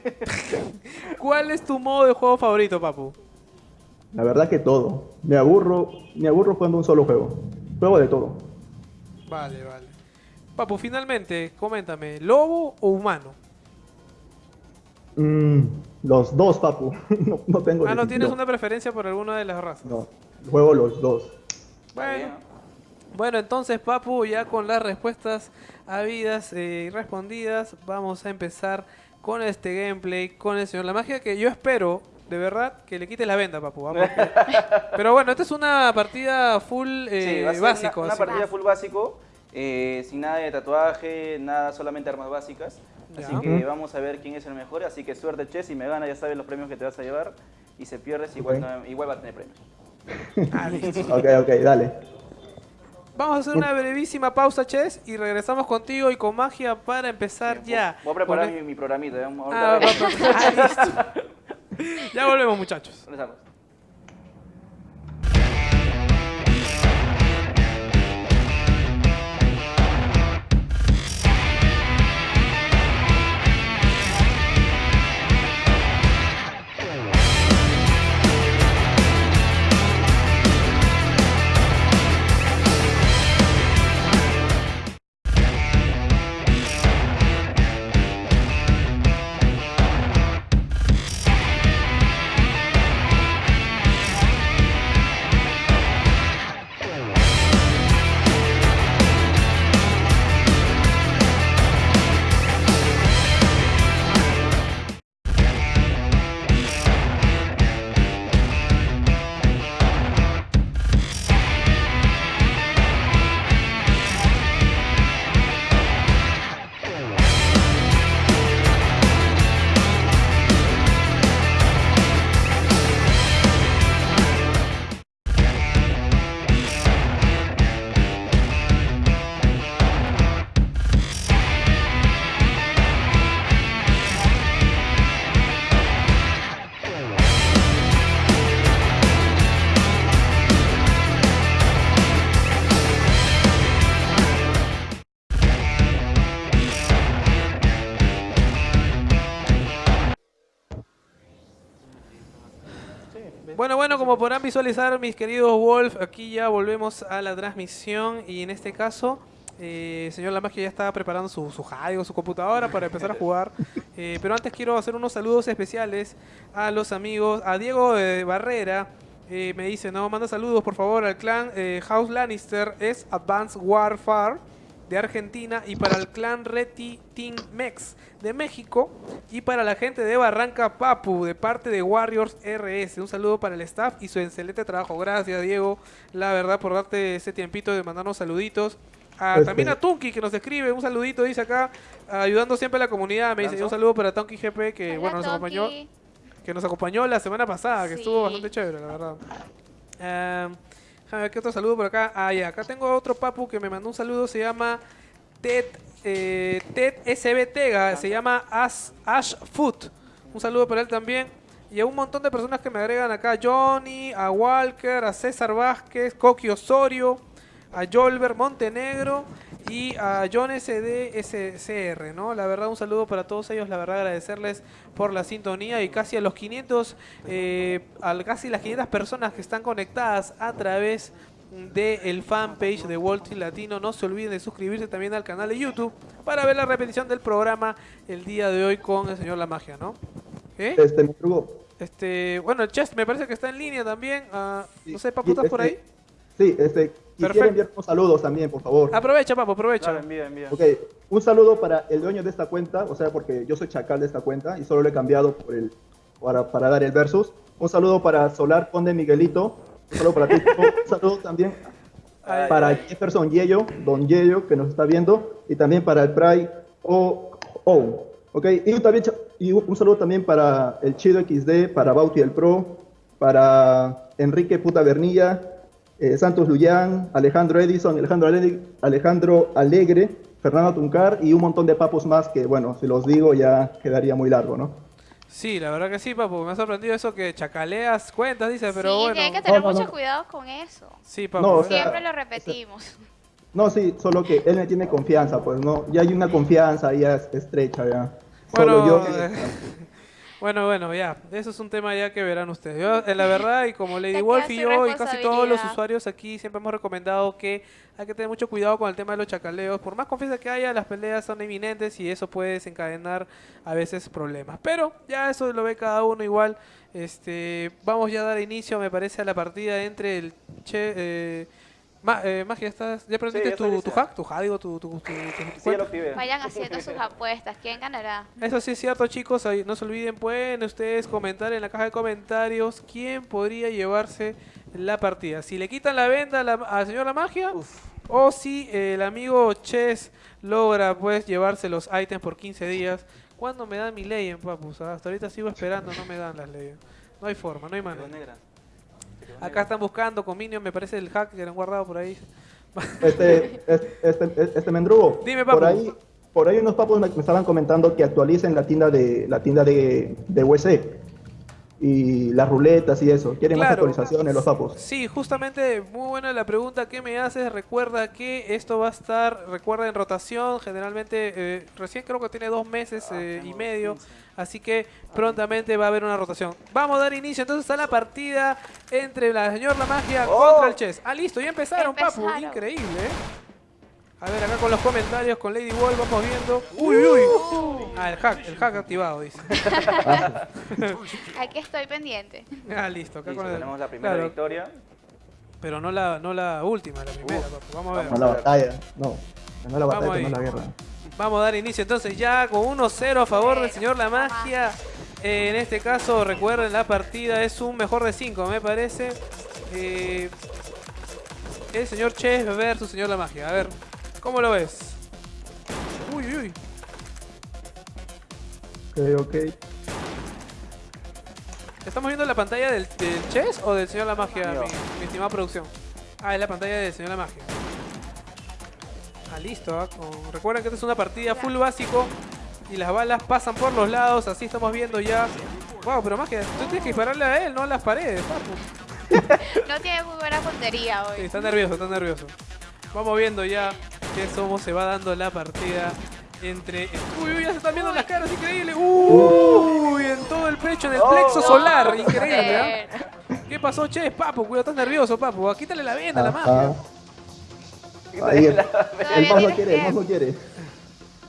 ¿Cuál es tu modo de juego favorito, papu? La verdad que todo. Me aburro, me aburro jugando un solo juego. Juego de todo. Vale, vale. Papu, finalmente, coméntame, ¿lobo o humano? Mm, los dos, papu. no, no tengo Ah, no tienes una preferencia por alguna de las razas. No, juego los dos. Bueno, ¿no? bueno, entonces, Papu, ya con las respuestas habidas eh, y respondidas, vamos a empezar con este gameplay, con el señor La Magia, que yo espero, de verdad, que le quite la venda, Papu. ¿ah? Porque- Pero bueno, esta es una partida full eh, Sí, va a ser básico. Una, una partida full básico, eh, sin nada de tatuaje, nada, solamente armas básicas. Así que vamos a ver quién es el mejor. Así que suerte, Che. Si me gana, ya sabes los premios que te vas a llevar. Y si pierdes, igual, Ok. no- igual va a tener premios. Ah, listo. Ok, ok, dale. Vamos a hacer una brevísima pausa, Chess, y regresamos contigo y con magia para empezar Bien, ya. Voy a preparar mi, mi programita. ¿eh? Ah, va, va, ah. Ya volvemos, muchachos. Regresamos. Como podrán visualizar mis queridos Wolf, aquí ya volvemos a la transmisión y en este caso, eh, señor Lamagia ya está preparando su, su o su computadora para empezar a jugar. Eh, pero antes quiero hacer unos saludos especiales a los amigos, a Diego de Barrera, eh, me dice, no, manda saludos por favor al clan eh, House Lannister, es Advanced Warfare de Argentina y para el clan Reti Team Mex de México y para la gente de Barranca Papu de parte de Warriors RS. Un saludo para el staff y su excelente trabajo. Gracias Diego, la verdad por darte ese tiempito de mandarnos saluditos. Ah, Este- También a Tunki que nos escribe, un saludito, dice acá, ayudando siempre a la comunidad. Me dice un saludo para Tunki GP que Hola, bueno nos acompañó que nos acompañó la semana pasada, que Sí. estuvo bastante chévere, la verdad. Em, déjame ver qué otro saludo por acá. Ah, ya, acá tengo otro papu que me mandó un saludo, se llama Ted, eh, Ted SB Tega, se llama Ash, Ash Food. Un saludo para él también. Y a un montón de personas que me agregan acá, a Johnny, a Walker, a César Vázquez, Coqui Osorio, a Jolver Montenegro y a John SDSCR, ¿no? La verdad, un saludo para todos ellos, la verdad agradecerles por la sintonía y casi a los 500, eh, al casi las 500 personas que están conectadas a través del fanpage de Wall Street Latino. No se olviden de suscribirse también al canal de YouTube para ver la repetición del programa el día de hoy con el señor La Magia, ¿no? ¿Eh? Este, me. Este, bueno, el Chess me parece que está en línea también. ah, no sé, Papu, Y ¿estás por ahí? Sí, este, quisiera enviar unos saludos también, por favor. Aprovecha, Papu, aprovecha. Claro, envía, envía. Ok, un saludo para el dueño de esta cuenta, o sea, porque yo soy chacal de esta cuenta y solo lo he cambiado por el, para, para dar el versus. Un saludo para Solar Conde Miguelito, un saludo para ti. un saludo también Ay, para Jefferson Yello, Don Yello, que nos está viendo, y también para el Pray O. O. Ok, y, también, y un un saludo también para el Chido XD, para Bauti el Pro, para Enrique Puta Bernilla, eh, Santos Luyán, Alejandro Edison, Alejandro Alegre, Alejandro Alegre, Fernando Tuncar y un montón de papos más que, bueno, si los digo ya quedaría muy largo, ¿no? Sí, la verdad que sí, Papu. Me ha sorprendido eso que chacaleas cuentas, dice, pero sí, bueno. tiene que tener No, no, mucho no. cuidado con eso. Sí, Papu. No, o sea, Siempre lo repetimos. No, sí, solo que él me tiene confianza, pues, ¿no? Ya hay una confianza ya es- estrecha, ya. Bueno, Solo yo... eh, bueno, bueno, ya. Eso es un tema ya que verán ustedes. Yo, eh, la verdad, y como Lady Wolf y yo, y casi todos los usuarios aquí, siempre hemos recomendado que hay que tener mucho cuidado con el tema de los chacaleos. Por más confianza que haya, las peleas son inminentes y eso puede desencadenar a veces problemas. Pero ya eso lo ve cada uno igual. Este, vamos ya a dar inicio, me parece, a la partida entre el Che. Eh, Ma- eh, Magia, ¿estás, ¿ya aprendiste ya tu, tu hack? ¿Tu hack? Digo, tu, tu, tu- tu- tu Sí, ya cuenta? lo activé. Vayan haciendo sus apuestas. ¿Quién ganará? Eso sí es cierto, chicos. No se olviden, pueden ustedes comentar en la caja de comentarios quién podría llevarse la partida. Si le quitan la venda a la- al señor La Magia, o si el amigo Chess logra pues llevarse los ítems por 15 días. ¿Cuándo me dan mi ley en papus? Ah, Hasta ahorita sigo esperando, no me dan las leyes. No hay forma, no hay manera. Acá están buscando con Minion, me parece el hack que lo han guardado por ahí. Este, este, este, este mendrugo. Dime, papu. Por ahí, por ahí unos papos me, me estaban comentando que actualicen la tienda de la tienda de, de UC y las ruletas y eso. Quieren más actualizaciones los papos. Sí, justamente muy buena la pregunta que me haces. Recuerda que esto va a estar, recuerda en rotación, generalmente eh, recién creo que tiene dos meses eh, y medio, así que prontamente va a haber una rotación. Vamos a dar inicio entonces a la partida entre la señor La Magia contra el Chess. Ah, listo, ya empezaron, papu. Increíble, ¿eh? A ver, acá con los comentarios, con Lady Wall vamos viendo. Uy, uy, uy. Ah, el hack, el hack activado, dice. Aquí estoy pendiente. Ah, listo, acá Listo, con el. tenemos la primera claro, victoria. Pero no la, no la última, la primera, Uf. papu. Vamos a ver. No la batalla, no. No la batalla, no la guerra. Vamos a dar inicio entonces ya con 1-0 a favor del señor La Magia. Eh, en este caso, recuerden, la partida es un mejor de 5, me parece. Eh, el señor Chess versus señor La Magia. A ver, ¿cómo lo ves? Uy, uy, uy. Ok, ok. ¿Estamos viendo la pantalla del, del Chess o del señor La Magia, Mío. mi, mi estimada producción? Ah, es la pantalla del señor La Magia. Ah, listo. con- Recuerden que esta es una partida full básico y las balas pasan por los lados. Así estamos viendo ya. Wow, pero Magia, tú tienes que dispararle a él, no a las paredes, papu. No tiene muy buena puntería Sí, hoy. está nervioso, está nervioso. Vamos viendo ya que cómo se va dando la partida entre... Uy, uy, ya se están viendo las caras, increíble. Uy, en todo el pecho, en el plexo solar, increíble, ¿ah? Joder. pasó, che? Papu, cuidado, estás nervioso, papu. Quítale la venda a la Ajá. Ahí, el, mouse no quiere, el mouse no quiere.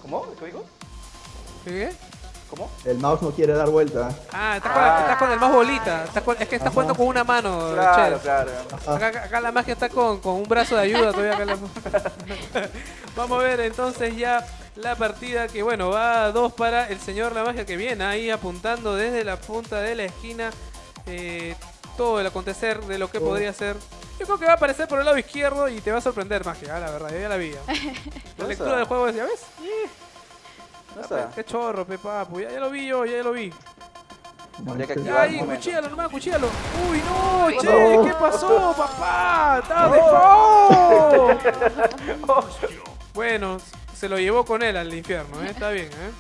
¿Cómo? ¿Qué digo? ¿Qué? ¿Cómo? El mouse no quiere dar vuelta. Ah, estás con, la- Ah. estás con el más bolita. Estás con- es que estás Ajá. jugando con una mano, Claro, claro. Acá, acá- acá la magia está con, con un brazo de ayuda todavía. acá la- Vamos a ver entonces ya la partida que bueno, va a dos para el señor la magia que viene ahí apuntando desde la punta de la esquina eh, todo el acontecer de lo que Oh. podría ser. Yo creo que va a aparecer por el lado izquierdo y te va a sorprender magia, ah, la verdad, yo ya la vi. La ¿Dónde lectura del juego es, ¿ya ves? ¿No está? Qué chorro, pe papu, ya, ya lo vi yo, ya lo vi. Habría que activar ahí, cuchíalo nomás, cuchíalo. Uy, no, ¿Qué che, pasó? ¿qué pasó, papá? ¡Estaba de ¡Oh! Bueno, se lo llevó con él al infierno, ¿eh? Está bien, ¿eh?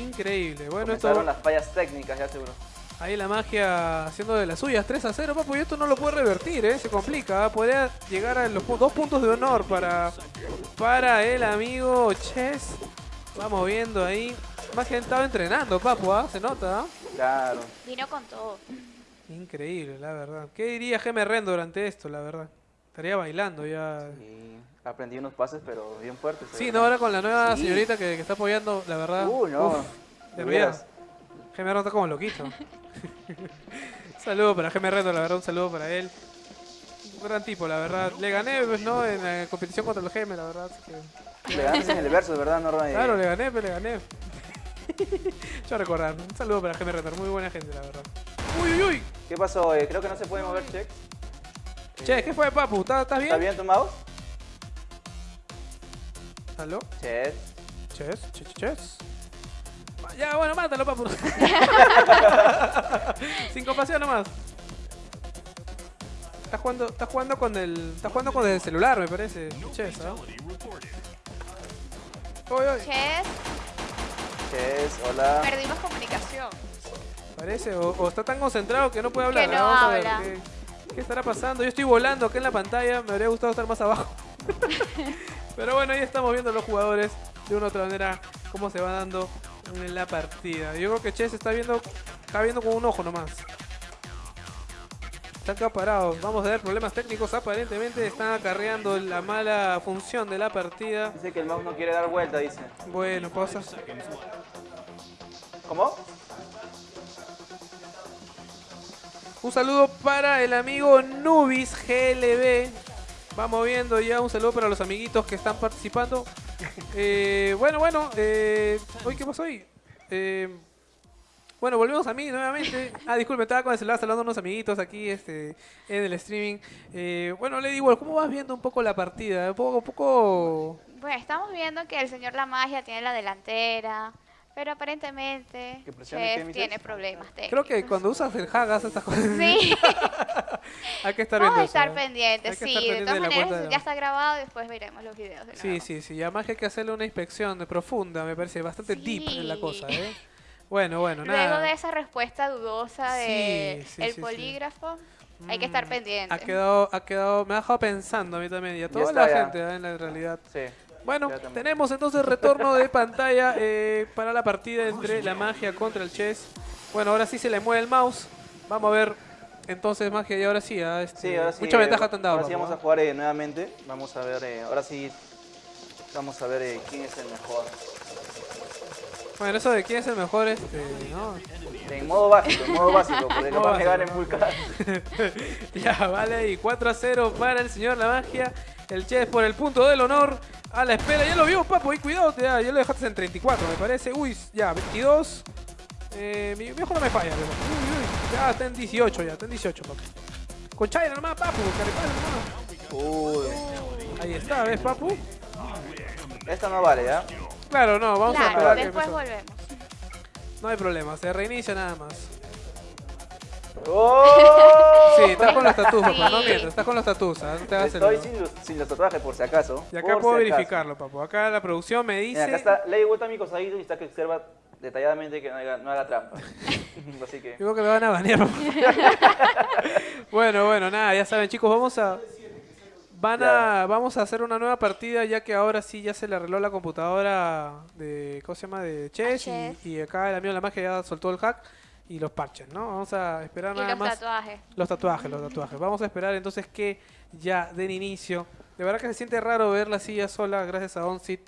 Increíble. Bueno, Comenzaron esto, las fallas técnicas, ya seguro. Ahí la magia haciendo de las suyas, 3 a 0, papu, y esto no lo puede revertir, ¿eh? Se complica, ¿eh? podría llegar a los dos puntos de honor para, para el amigo Chess. Vamos viendo ahí. Magia estaba entrenando, papu, ¿ah? Se nota, ¿ah? Claro. Vino con todo. Increíble, la verdad. ¿Qué diría Geme Ren durante esto, la verdad? Estaría bailando ya. Y aprendí unos pases, pero bien fuertes. Sí, ¿eh? no, ahora con la nueva Sí. señorita que, que está apoyando, la verdad. Uh, no. uf, De de Ren está como loquito. saludo para Geme Ren, la verdad, un saludo para él. Un gran tipo, la verdad. Le gané, pues, ¿no? En la competición contra el Geme, la verdad. así que- Le ganaste en el verso, ¿verdad, Norma? Claro, le gané, pero le gané. Yo recordar. Un saludo para Geme Ren, muy buena gente, la verdad. Uy, uy, uy. ¿Qué pasó? Eh, creo que no se puede mover, check. Che, ¿qué fue, papu? ¿Estás estás bien? ¿Está bien tu mouse? ¿Aló? Check. Ches, ches, ches. Ya, bueno, mátalo, papu. Sin compasión nomás. Estás jugando, estás jugando con el. Estás jugando con el celular, me parece. Ches. Uy, uy. Chess, hola. perdimos comunicación. Parece, o, o está tan concentrado que no puede hablar. Que no Vamos a ver. ¿qué, qué estará pasando? Yo estoy volando acá en la pantalla, me habría gustado estar más abajo. Pero bueno, ahí estamos viendo los jugadores de una u otra manera cómo se va dando en la partida. Yo creo que Chess está viendo, está viendo con un ojo nomás. Están acá parados. Vamos a ver problemas técnicos. Aparentemente están acarreando la mala función de la partida. Dice que el mouse no quiere dar vuelta, dice. Bueno, pausa. ¿Cómo? Un saludo para el amigo Nubis GLB. Vamos viendo ya un saludo para los amiguitos que están participando. Eh, bueno, bueno. Eh, uy, ¿qué pasó hoy? Eh, bueno, volvemos a mí nuevamente. Ah, disculpe, estaba con el celular saludando a unos amiguitos aquí este, en el streaming. Eh, bueno, Lady Wolf, ¿cómo vas viendo un poco la partida? Un poco, un poco... Bueno, estamos viendo que el señor La Magia tiene la delantera, pero aparentemente ¿Qué presione, Chess qué, Mises? tiene problemas técnicos. Creo que cuando usas el Hagas estas cosas Sí, hay que estar viendo vamos a estar ¿eh? pendientes, sí. estar De pendiente todas de cuenta maneras, de ya está grabado y después veremos los videos de Sí, nuevo. sí, sí. Además que hay que hacerle una inspección de profunda, me parece bastante deep en la Sí. cosa, ¿eh? Bueno, bueno, Luego nada. de esa respuesta dudosa de Sí, sí, el sí, sí. polígrafo, hay que estar Mm, pendiente. Ha quedado, ha quedado, me ha dejado pensando a mí también y a toda la ya. gente ¿eh? en la realidad. Sí. Bueno, tenemos entonces retorno de pantalla eh, para la partida entre la magia contra el chess. Bueno, ahora sí se le mueve el mouse. Vamos a ver entonces magia y ahora sí. ah, este, Sí, ahora sí. Mucha eh, ventaja te han dado. Ahora sí vamos a jugar eh, nuevamente. Vamos a ver, eh, ahora sí. Vamos a ver quién es el mejor. Bueno, eso de quién es el mejor, este, ¿no? En modo básico, en modo básico, porque Modo lo va a pegar en básico. full card. ya, vale, y 4 a 0 para el señor La Magia. El Chess por el punto del honor. A la espera, ya lo vio, papo, ahí cuidado, ya, ya lo dejaste en 34, me parece. Uy, ya, 22. Eh, mi viejo no me falla, pero. Uy, uy, ya está en 18, ya, está en 18, papo. Con Chaira nomás, papu, caripalo nomás. Uy, Ahí está, ¿ves, papu? esta no vale, ¿ya? Claro, no, vamos a Claro, esperar que después volvemos. No hay problema, se reinicia nada más. ¡Oh! Sí, estás con los tatus, papá, no mientas, estás con los tatus, ¿ah? no te hagas el- Estoy sin los, sin los tatuajes, por si acaso. Y acá por puedo si verificarlo, papu. Acá la producción me dice... Mira, acá está, le he vuelto a mi cosadito y está que observa detalladamente que no haga, no haga trampa. Así que. Digo que me van a banear. papá. bueno, bueno, nada, ya saben, chicos, vamos a. Van a, vamos a hacer una nueva partida ya que ahora sí ya se le arregló la computadora de, ¿cómo se llama? De Chess, Chess. Y, y acá el amigo de la magia ya soltó el hack. Y los parches, ¿no? Vamos a esperar Y nada los más. tatuajes. Los tatuajes, los tatuajes. Vamos a esperar entonces que ya den inicio. De verdad que se siente raro ver la silla sola gracias a OnSit,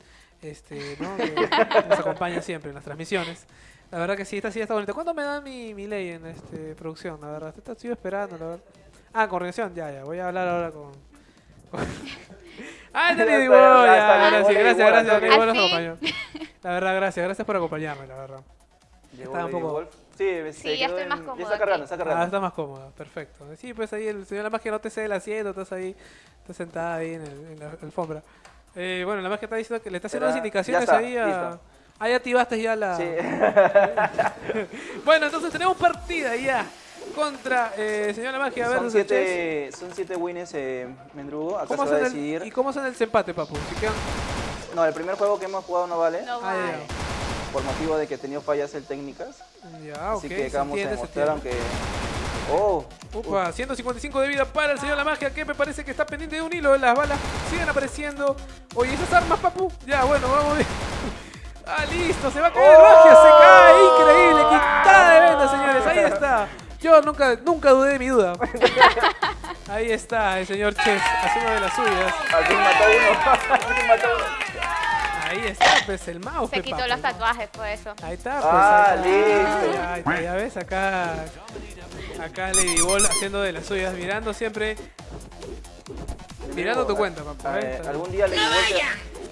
este, ¿no? que nos acompaña siempre en las transmisiones. La verdad que sí, esta silla está bonita. ¿Cuándo me dan mi, mi ley en este, producción? La verdad, te estoy esperando, la verdad. Ah, coordinación, ya, ya. Voy a hablar ahora con... ah, Ya ahora sí, gracias, gracias, fin. acompañó. La verdad, gracias, gracias por acompañarme, la verdad. Llegó Estaba un poco- Wolf. Sí, se Sí, ya estoy más Ya está cargando, está cargando. Ah, está más cómoda, perfecto. Sí, pues ahí el señor La Magia no te cede el asiento, estás ahí, estás sentada ahí en, el- en la alfombra. Eh, bueno, La Magia está diciendo que le está haciendo unas indicaciones ya está, ahí a... listo. Ahí activaste ya la... Sí. Bueno, entonces tenemos partida ya contra eh, señor La Magia son, versus siete, son siete wins, eh, Mendrugo. Acá se ¿Cómo va a el- decidir. ¿Y cómo hacen el desempate, papu? Si quedan- No, el primer juego que hemos jugado no vale. No Ah, vale. Por motivo de que he tenido fallas el técnicas. Ya, Así que a entiende, se demostrar, aunque. Oh, Upa, 155 de vida para el señor La Magia, que me parece que está pendiente de un hilo. Las balas siguen apareciendo. Oye, esas armas, papu. Ya, bueno, vamos bien. Ah, listo, se va a caer Magia, se cae. Increíble, quitada de venda, señores. Ahí está. Yo nunca, nunca dudé de mi duda. Ahí está el señor Chess haciendo de las suyas. al fin mató a uno. al fin mató a uno. Ahí está, pues el mouse. Se quitó los tatuajes por eso. Ahí está, pues. Ah, ahí está. listo. Ya, ahí está, ya ves, acá. Acá Lady Ball haciendo de las suyas, mirando siempre. Mirando tu cuenta, papá. A ¿eh? algún día le di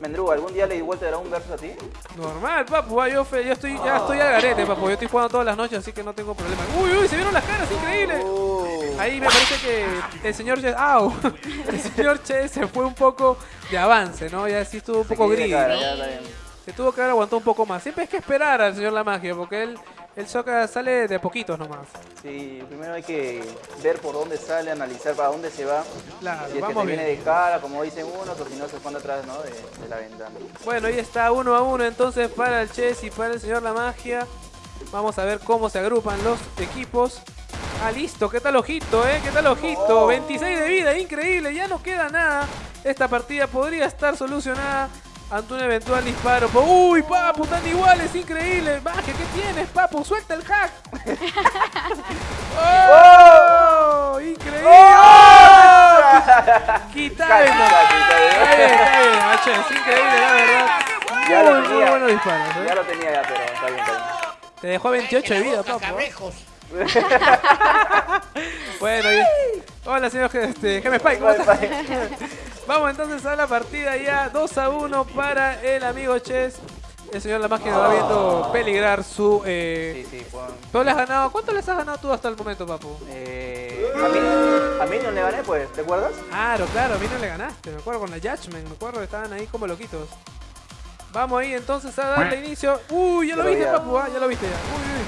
vuelta. Mendrugo, ¿algún día le di vuelta dará un verso a ti? Normal, papu. ah, Yo, fe- yo estoy, ya estoy al garete, papu. Yo estoy jugando todas las noches, así que no tengo problema. Uy, uy, se vieron las caras, increíble. Uh, Ahí me parece que el señor Che, ¡au! El señor Che se fue un poco de avance, ¿no? Ya sí estuvo un poco gris. cara, ¿no? ya está bien. Se tuvo que haber aguantado un poco más. Siempre hay que esperar al señor La Magia, porque él, el Soca sale de poquitos nomás. Sí, primero hay que ver por dónde sale, analizar para dónde se va. Claro, si es que se viene de cara, como dicen unos, o si no se pone atrás ¿no? de, de la ventana. Bueno, ahí está uno a uno entonces para el Chess y para el señor La Magia. Vamos a ver cómo se agrupan los equipos. Ah, listo, ¿qué tal ojito, eh? ¿Qué tal ojito? 26 de vida, increíble, ya no queda nada. Esta partida podría estar solucionada ante un eventual disparo. Uy, papu, están iguales, increíble. Magia, ¿qué tienes, papu? Suelta el hack. ¡Oh! ¡Increíble! ¡Oh! Quita Casi, venda. casi, casi. Está bien, está bien, macho, es increíble, la verdad. Ya lo muy, muy tenía. buenos disparos, ¿eh? Ya lo tenía ya, pero está bien, está bien. Te dejó 28 de vida, papu. ¿eh? Bueno, y... hola señor este, Geme Spike, ¿cómo estás? Vamos entonces a la partida ya 2 a 1 para el amigo Chess. El señor La Magia va viendo peligrar su... Eh... Sí, sí, Juan. ¿Tú le has ganado? ¿Cuánto les has ganado tú hasta el momento, papu? Eh, a, mí, a mí no le gané, pues, ¿te acuerdas? Claro, claro, a mí no le ganaste. Me acuerdo con la Judgment, me acuerdo que estaban ahí como loquitos. Vamos ahí entonces a darle inicio. Uy, ya lo Pero viste, ya. papu, ah, ya lo viste ya. Uy, uy.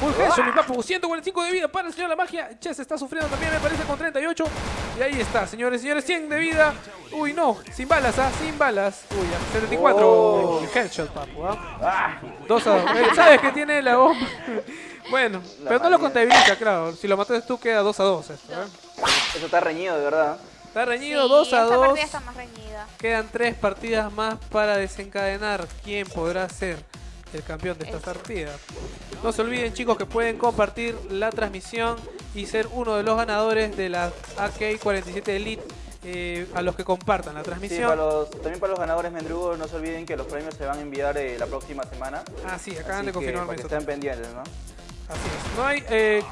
Full headshot, mi papu, 145 de vida para el señor La Magia. Chess está sufriendo también, me parece, con 38. Y ahí está, señores, señores, 100 de vida. Uy, no, sin balas, ah, sin balas. Uy, ya, 74. Oh. Headshot, papu, ah. Ah, Dos a dos. Eh, ¿Sabes que tiene la bomba? bueno, La pero no lo contabiliza, claro. Si lo mataste tú, queda 2 a 2 esto, ¿eh? eso está reñido, de verdad. Está reñido Sí, 2 a esta 2. partida está más reñida. Quedan tres partidas más para desencadenar quién podrá ser el campeón de esta partida. No se olviden chicos que pueden compartir la transmisión y ser uno de los ganadores de la AK-47 Elite eh, a los que compartan la Sí, transmisión. para los, también para los ganadores Mendrugo, no se olviden que los premios se van a enviar eh, la próxima semana. Ah, sí, acaban Así de que, confirmarme para que eso. estén pendientes, ¿no? Así es. No hay... eh,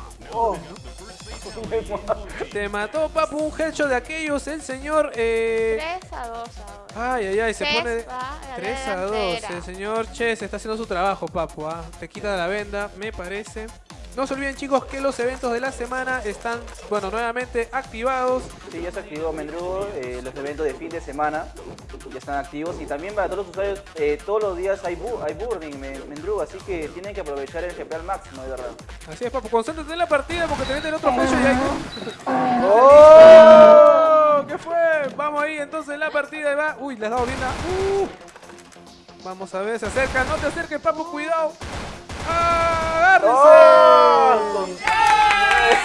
te mató Papu un headshot de aquellos, el señor... Eh, 3 a 2 ahora. Ay, ay, ay, se Chess pone va a la 3 a 2. delantera. El señor Chess está haciendo su trabajo, papu. ¿ah? Te quita la venda, me parece. No se olviden, chicos, que los eventos de la semana están, bueno, nuevamente activados. Sí, ya se activó Mendrugo, eh, los eventos de fin de semana ya están activos y también para todos los usuarios, eh, todos los días hay, bu hay Me- Mendrugo, así que tienen que aprovechar el GP al máximo, de verdad. Así es, papu. Concéntrate en la partida porque te meten otro headshot y hay. ¡Oh! ¡Oh! ¿Qué fue? Vamos ahí, entonces la partida va. Uy, le has dado bien la... Uh. Vamos a ver, se acerca. No te acerques, papu, cuidado. ¡Agárrense! ¡Oh!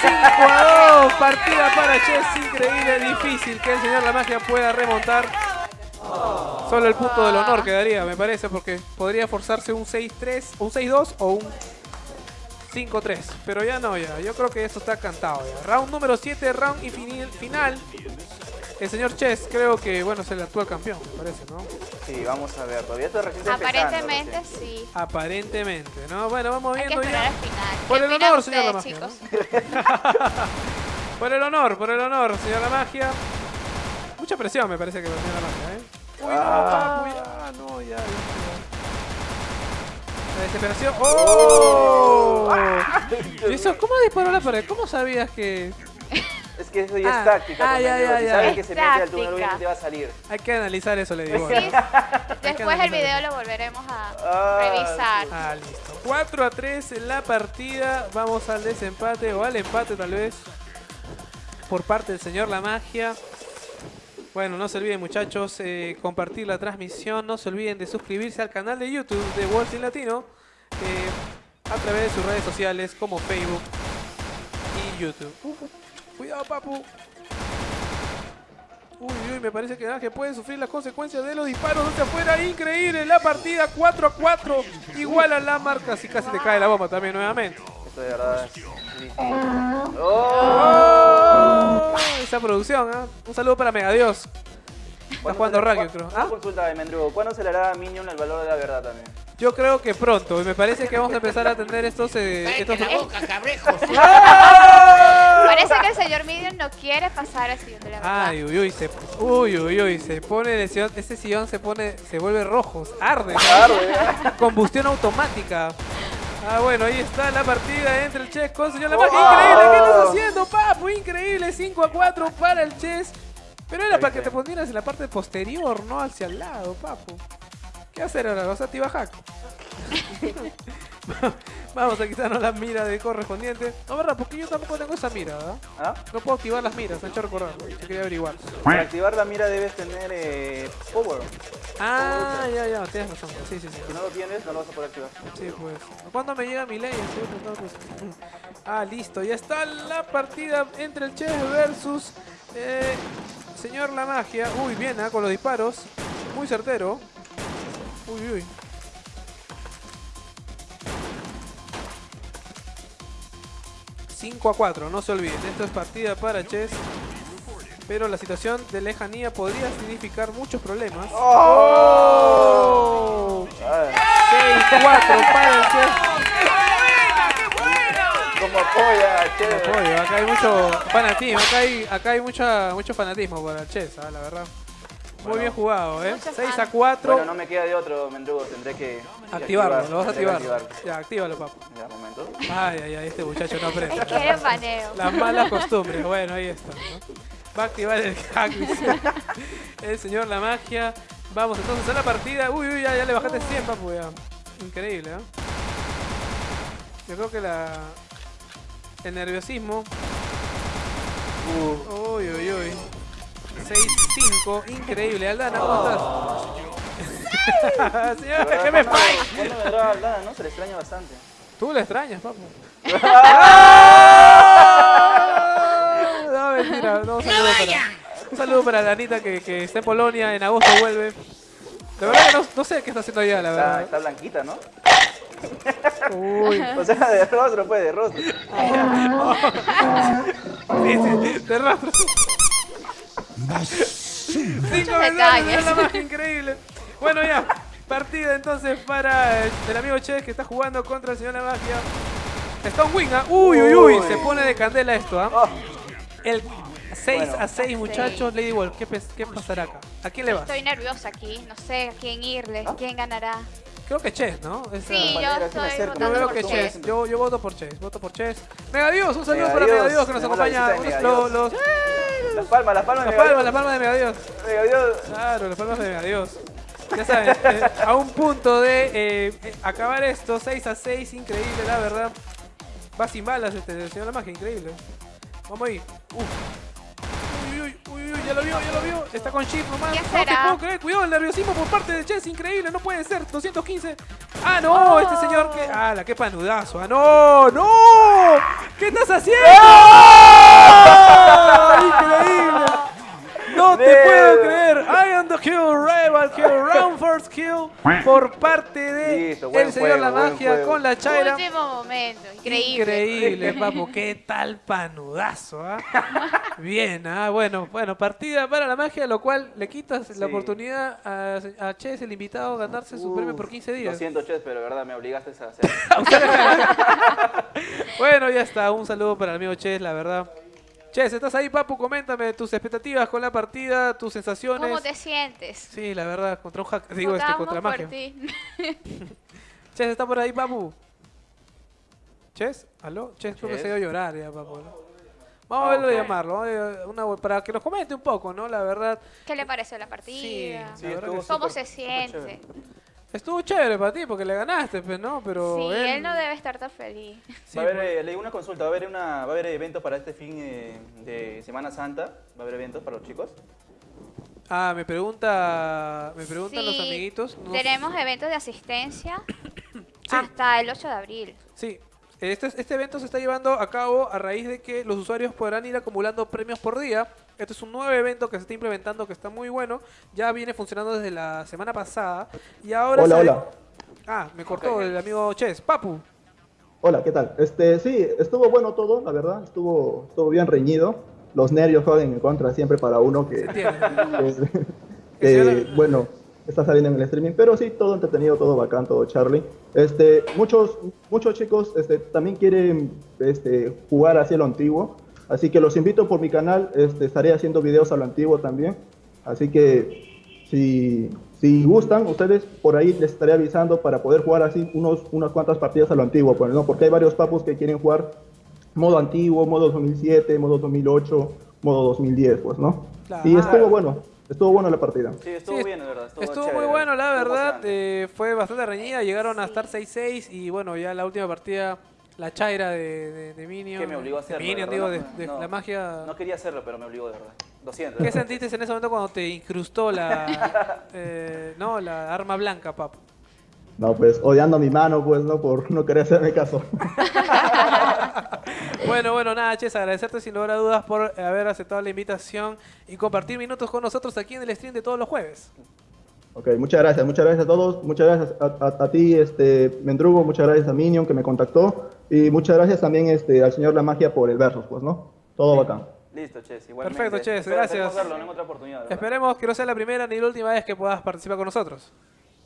5 a 2, partida para Chess, increíble, difícil que el señor La Magia pueda remontar. Solo el punto del honor quedaría, me parece, porque podría forzarse un 6-3, un 6-2 o un 5-3. Pero ya no, ya. Yo creo que esto está cantado. Round número 7, round infini- final. El señor Chess creo que, bueno, es el actual campeón, me parece, ¿no? Sí, vamos a ver. Todavía está recién empezando, Aparentemente sí. Aparentemente, ¿no? Bueno, vamos Hay que viendo esperar ya. al final. Por ¿Qué el honor, señor Lamagia. chicos? Por el honor, por el honor, señor La Magia. Mucha presión me parece que va a tener La Magia, ¿eh? Uy, no, Ah. papu, ya, no, ya, ya. La desesperación. ¡Oh! ¿Y eso? ¿Cómo disparó la pared? ¿Cómo sabías que Es que eso ya Ah, es táctica. ah, ya, ya, Si ya. sabes Es que se mete al túnel, táctica. obviamente va a salir. hay que analizar eso? Le digo. Después el video lo volveremos a Ah, revisar. Ah, listo. 4 a 3 en la partida. Vamos al desempate o al empate tal vez. Por parte del señor La Magia. Bueno, no se olviden muchachos, eh, compartir la transmisión. No se olviden de suscribirse al canal de YouTube de World Team Latino. eh, a través de sus redes sociales como Facebook y YouTube. Cuidado, papu. Uy, uy, me parece que Ángel puede sufrir las consecuencias de los disparos hacia afuera. Increíble, la partida 4 a 4. Igual a la marca, si casi te cae la bomba también nuevamente. Esto de verdad es. ¡Oh! ¡Oh! Esa producción, ¿ah? Un saludo para Megadios. Está ¿Cuándo jugando se le- Raggio, cu- creo. Una ¿Ah? consulta de Mendrugo. ¿Cuándo se le hará a Minion el valor de la verdad también? Yo creo que pronto. Y me parece que vamos a empezar a tener estos... eh, estos... Parece que el señor Midian no quiere pasar al siguiente level. Ay, uy, uy, se, uy, uy, uy, se pone el sillón, ese sillón se pone, se vuelve rojo, arde, ¿no? combustión automática. Ah, bueno, ahí está la partida entre el Chess con señor La Magia. Increíble, ¿qué estás haciendo, papu? Increíble, 5 a 4 para el Chess. Pero era para que te ponieras en la parte posterior, no hacia el lado, papu. ¿Qué hacer ahora? ¿Vas a tibajar? Vamos a quitarnos la mira de correspondiente. No, verdad, porque yo tampoco tengo esa mira, ¿verdad? ¿Ah? No puedo activar las miras, hecho recordar. Yo quería averiguar. Para activar la mira debes tener eh, power. Ah, ya, ya, tienes razón. Sí, sí, sí. Si no lo tienes, no lo vas a poder activar. Sí, pues. ¿Cuándo me llega mi ley? Pues. Ah, listo. Ya está la partida entre el Chess versus eh, Señor La Magia. Uy, bien, ah, con los disparos. Muy certero. Uy, uy. ...5 a 4, no se olviden, esto es partida para Chess, pero la situación de lejanía podría significar muchos problemas. ¡Oh! Ah, 6-4 para Chess. Apoya, chévere. Oye, acá hay mucho fanatismo, acá hay, acá hay mucha, mucho fanatismo para el Chess, la verdad. Muy bien jugado, ¿eh? Mucho 6 a fan. 4. Bueno, no me queda de otro, Mendrugo. Tendré que activarlo, lo vas a activar. Ya, actívalo, papu. Ya, momento. Ay, ay, ay, este muchacho no aprende. Es que eres baneo. Las malas costumbres, bueno, ahí está. ¿no? Va a activar el hack, el señor La Magia. Vamos entonces a la partida. Uy, uy, ya, ya le bajaste 100, papu, ya. Increíble, ¿eh? Yo creo que la... El nerviosismo... Uy, uy, uy. 6-5, increíble. Aldana, ¿cómo estás? Señor, ¿qué me falla? ¿Cuándo vendrá Aldana, no? Se le extraña bastante. Tú le extrañas, papu. No, mentira. No, un, saludo para, un saludo para Danita que, que está en Polonia, en agosto vuelve. De verdad que no, no sé qué está haciendo allá, la Está, verdad. está blanquita, ¿no? Uy, O sea, de rostro, pues, de rostro. sí, sí, de rastro. Cinco mensajes, detalles. la más increíble. Bueno, ya. Partida entonces para el, el amigo Che que está jugando contra el señor La Magia. Está un wing, ¿ah? Uy, uy, uy. Uy. Se pone de candela esto, ¿ah? Oh, El 6 Bueno. a 6, muchachos. Lady Wolf, ¿qué, qué pasará acá? ¿A quién le vas? Estoy nerviosa aquí. No sé a quién irle, quién ganará. Creo que Chess, ¿no? Esa- Sí, yo estoy veo por que Chess. Chess. Yo, yo voto por Chess. Voto por Chess. Megadios, un saludo para Megadios, Megadios que nos acompaña. Los, las palmas, las palmas. las de palmas, Megadios. las palmas de Megadios. Megadios. Claro, las palmas de Megadios. Ya saben, eh, a un punto de eh, eh, acabar esto, 6 a 6, increíble, la verdad. Va sin balas este señor La Magia, increíble. Vamos ahí. Uf. Uy, uy, uy, uy, ya lo vio, ya lo vio. Está con chip nomás. ¿Qué No te puedo creer, cuidado, el nerviosismo por parte de Chess, increíble, no puede ser. 215. Ah, no, este señor que. Ah, la que panudazo. Ah, no, no. ¿Qué estás haciendo? ¡Ah! Increíble. No te puedo creer. I am the kill, rival kill, round first kill por parte de Listo, el señor La juego, Magia con la Chaira. Último momento, increíble. Increíble, papu, qué tal panudazo, ¿ah? Bien, ah, bueno, bueno, partida para la magia, lo cual le quitas la oportunidad a, a Ches, el invitado, a ganarse su premio por 15 Lo días. siento, Ches, pero de verdad me obligaste a hacer. Bueno, ya está, un saludo para el amigo Ches, la verdad. Ches, ¿estás ahí, papu? Coméntame tus expectativas con la partida, tus sensaciones. ¿Cómo te sientes? Sí, la verdad, contra un hack, digo, este, Votamos contra por magia. ti. Ches, ¿está por ahí, papu? Ches, ¿aló? Ches, creo que se dio a llorar ya, papu. ¿no? Vamos a verlo Ok. y llamarlo, vamos a- una- para que nos comente un poco, ¿no? La verdad, ¿Qué le pareció la partida? Sí, la verdad que sí. ¿Cómo se siente? Estuvo chévere para ti porque le ganaste, pues, ¿no? Pero Sí, él, él no debe estar tan feliz. sí, va a haber, pues, eh, leí una consulta, va a haber, una, va a haber eventos para este fin eh, de Semana Santa. Va a haber eventos para los chicos. Ah, me pregunta, me preguntan los amiguitos. no- Tenemos eventos de asistencia hasta el 8 de abril. Sí, este, este evento se está llevando a cabo a raíz de que los usuarios podrán ir acumulando premios por día. Este es un nuevo evento que se está implementando que está muy bueno. Ya viene funcionando desde la semana pasada. Y ahora Hola, sabe- hola. Ah, me cortó Ok. el amigo Ches. Papu. Hola, ¿qué tal? Este, sí, estuvo bueno todo, la verdad, estuvo, estuvo bien reñido. Los nervios juegan en contra siempre para uno que, Se que- Que que, bueno, está saliendo en el streaming, pero sí, todo entretenido, todo bacán, todo Charlie. Este, muchos, muchos chicos este, también quieren este, jugar hacia lo antiguo, así que los invito por mi canal, este, estaré haciendo videos a lo antiguo también, así que si, si gustan, ustedes por ahí les estaré avisando para poder jugar así unos, unas cuantas partidas a lo antiguo, pues, ¿no? porque hay varios papus que quieren jugar modo antiguo, modo 2007, modo 2008, modo 2010, pues, ¿no? Claro. Y estuvo bueno, estuvo bueno la partida. Sí, estuvo Sí, bien, de verdad. Estuvo, muy bueno, la verdad. eh, fue bastante reñida. Llegaron a estar 6-6. Y bueno, ya la última partida, la chaira de, de, de Minion. que me obligó a hacerlo. Minion, digo, de, de no, la magia. No quería hacerlo, pero me obligó, de verdad. Lo siento. ¿Qué sentiste en ese momento cuando te incrustó la, eh, no, la arma blanca, papu? No, pues odiando a mi mano, pues, ¿no? Por no querer hacerme caso. Bueno, bueno, nada, Ches, agradecerte sin lugar a dudas por haber aceptado la invitación y compartir minutos con nosotros aquí en el stream de todos los jueves. Ok, muchas gracias, muchas gracias a todos, muchas gracias a, a- a ti, este, Mendrugo, muchas gracias a Minion que me contactó y muchas gracias también este, al señor La Magia por el versus, pues, ¿no? Todo bacán. Listo, Ches, igualmente. Perfecto, Ches, Espero- gracias. esperemos verlo en otra oportunidad. Esperemos que no sea la primera ni la última vez que puedas participar con nosotros.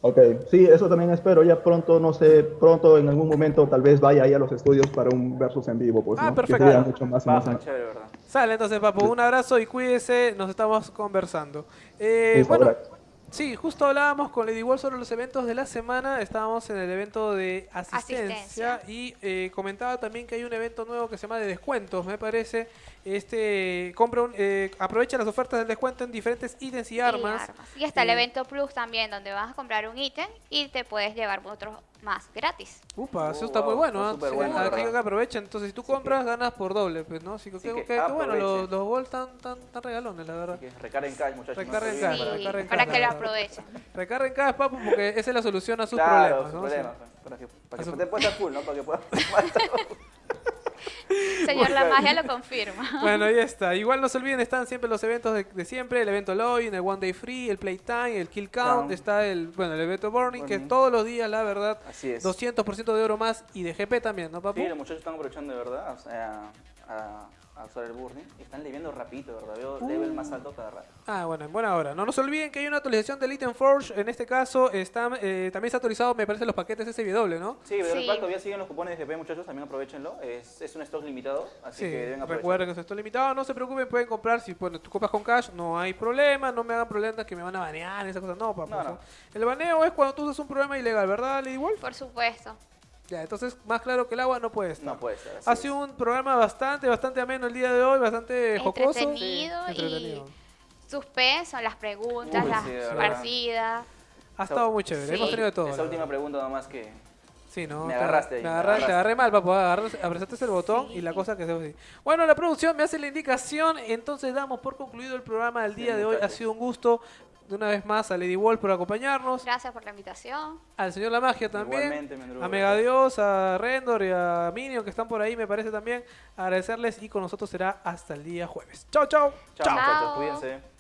Ok, sí, eso también espero, ya pronto, no sé, pronto en algún momento tal vez vaya ahí a los estudios para un versus en vivo, pues, Ah, ¿no? perfecto. Que sería mucho más chévere, ¿verdad? Sale entonces, papu, un abrazo y cuídese, nos estamos conversando. Eh, bueno. Sí, justo hablábamos con Lady Wall sobre los eventos de la semana, estábamos en el evento de asistencia, Asistencia. y eh, comentaba también que hay un evento nuevo que se llama de descuentos, me parece. Este, compra un, eh, aprovecha las ofertas del descuento en diferentes ítems y armas. Y está el Eh, evento Plus también, donde vas a comprar un ítem y te puedes llevar otros más gratis. Upa, eso Oh, está muy wow, bueno, está ¿ah? súper Sí, bueno, aquí ¿verdad? que aprovechen. Entonces, si tú compras, ganas por doble, pues, ¿no? Así que, Así qué- que qué bueno, los, los Volt tan, tan, tan regalones, la verdad. Que recarguen cash, muchachos. no Recarguen olviden cash, para- Sí, recarguen para cash, que lo aprovechen. Recarguen cada papu porque esa es la solución a sus Claro, problemas, ¿no? Sí. problemas, pues, para que, para que su- te puedas full, ¿no? Para que puedas... Señor La Magia lo confirma. Bueno, ahí está. Igual no se olviden, están siempre los eventos de, de siempre, el evento Login, el One Day Free, el Playtime, el Kill Count, está el, bueno, el evento Burning, que todos los días, la verdad, Así es. 200% de oro más y de GP también, ¿no, papu? Sí, los muchachos están aprovechando de verdad o sea, a, a usar el burning y están leviendo rapidito, ¿verdad? Veo Uh. level más alto cada rato. Ah, bueno, en buena hora. No nos olviden que hay una actualización del Item Forge. En este caso, está, eh, también se ha actualizado, me parece, los paquetes SW, ¿no? Sí, pero Sí. igual todavía siguen los cupones de GP, muchachos, también aprovechenlo. Es, es un stock limitado, así Sí, que deben aprovechar. recuerden que esto es limitado, no se preocupen, pueden comprar, si bueno, tú compras con cash, no hay problema, no me hagan problemas que me van a banear, esas cosas, no, papá. No, no. El baneo es cuando tú usas un programa ilegal, ¿verdad, Lady Wolf? Por supuesto. Ya, entonces, más claro que el agua no puede estar. No puede así Ha es. sido un programa bastante, bastante ameno el día de hoy, bastante jocoso. Entretenido Sí, entretenido. y suspenso, las preguntas, Uy, las sí, partidas. Ha estado muy chévere, Sí. hemos tenido de todo. Esa última pregunta nomás que... Sí, ¿no? Me Te- agarraste ahí, Me agarraste, te agarré mal, papá. Apretaste el botón y la cosa que se así. Bueno, la producción me hace la indicación, entonces damos por concluido el programa del día de hoy. Ha sido un gusto de una vez más a Lady Wolf por acompañarnos. Gracias por la invitación. Al señor La Magia también. A Megadios, a Rendor y a Minion que están por ahí, me parece también. Agradecerles y con nosotros será hasta el día jueves. Chao, chao. Chao, muchachos. Cuídense.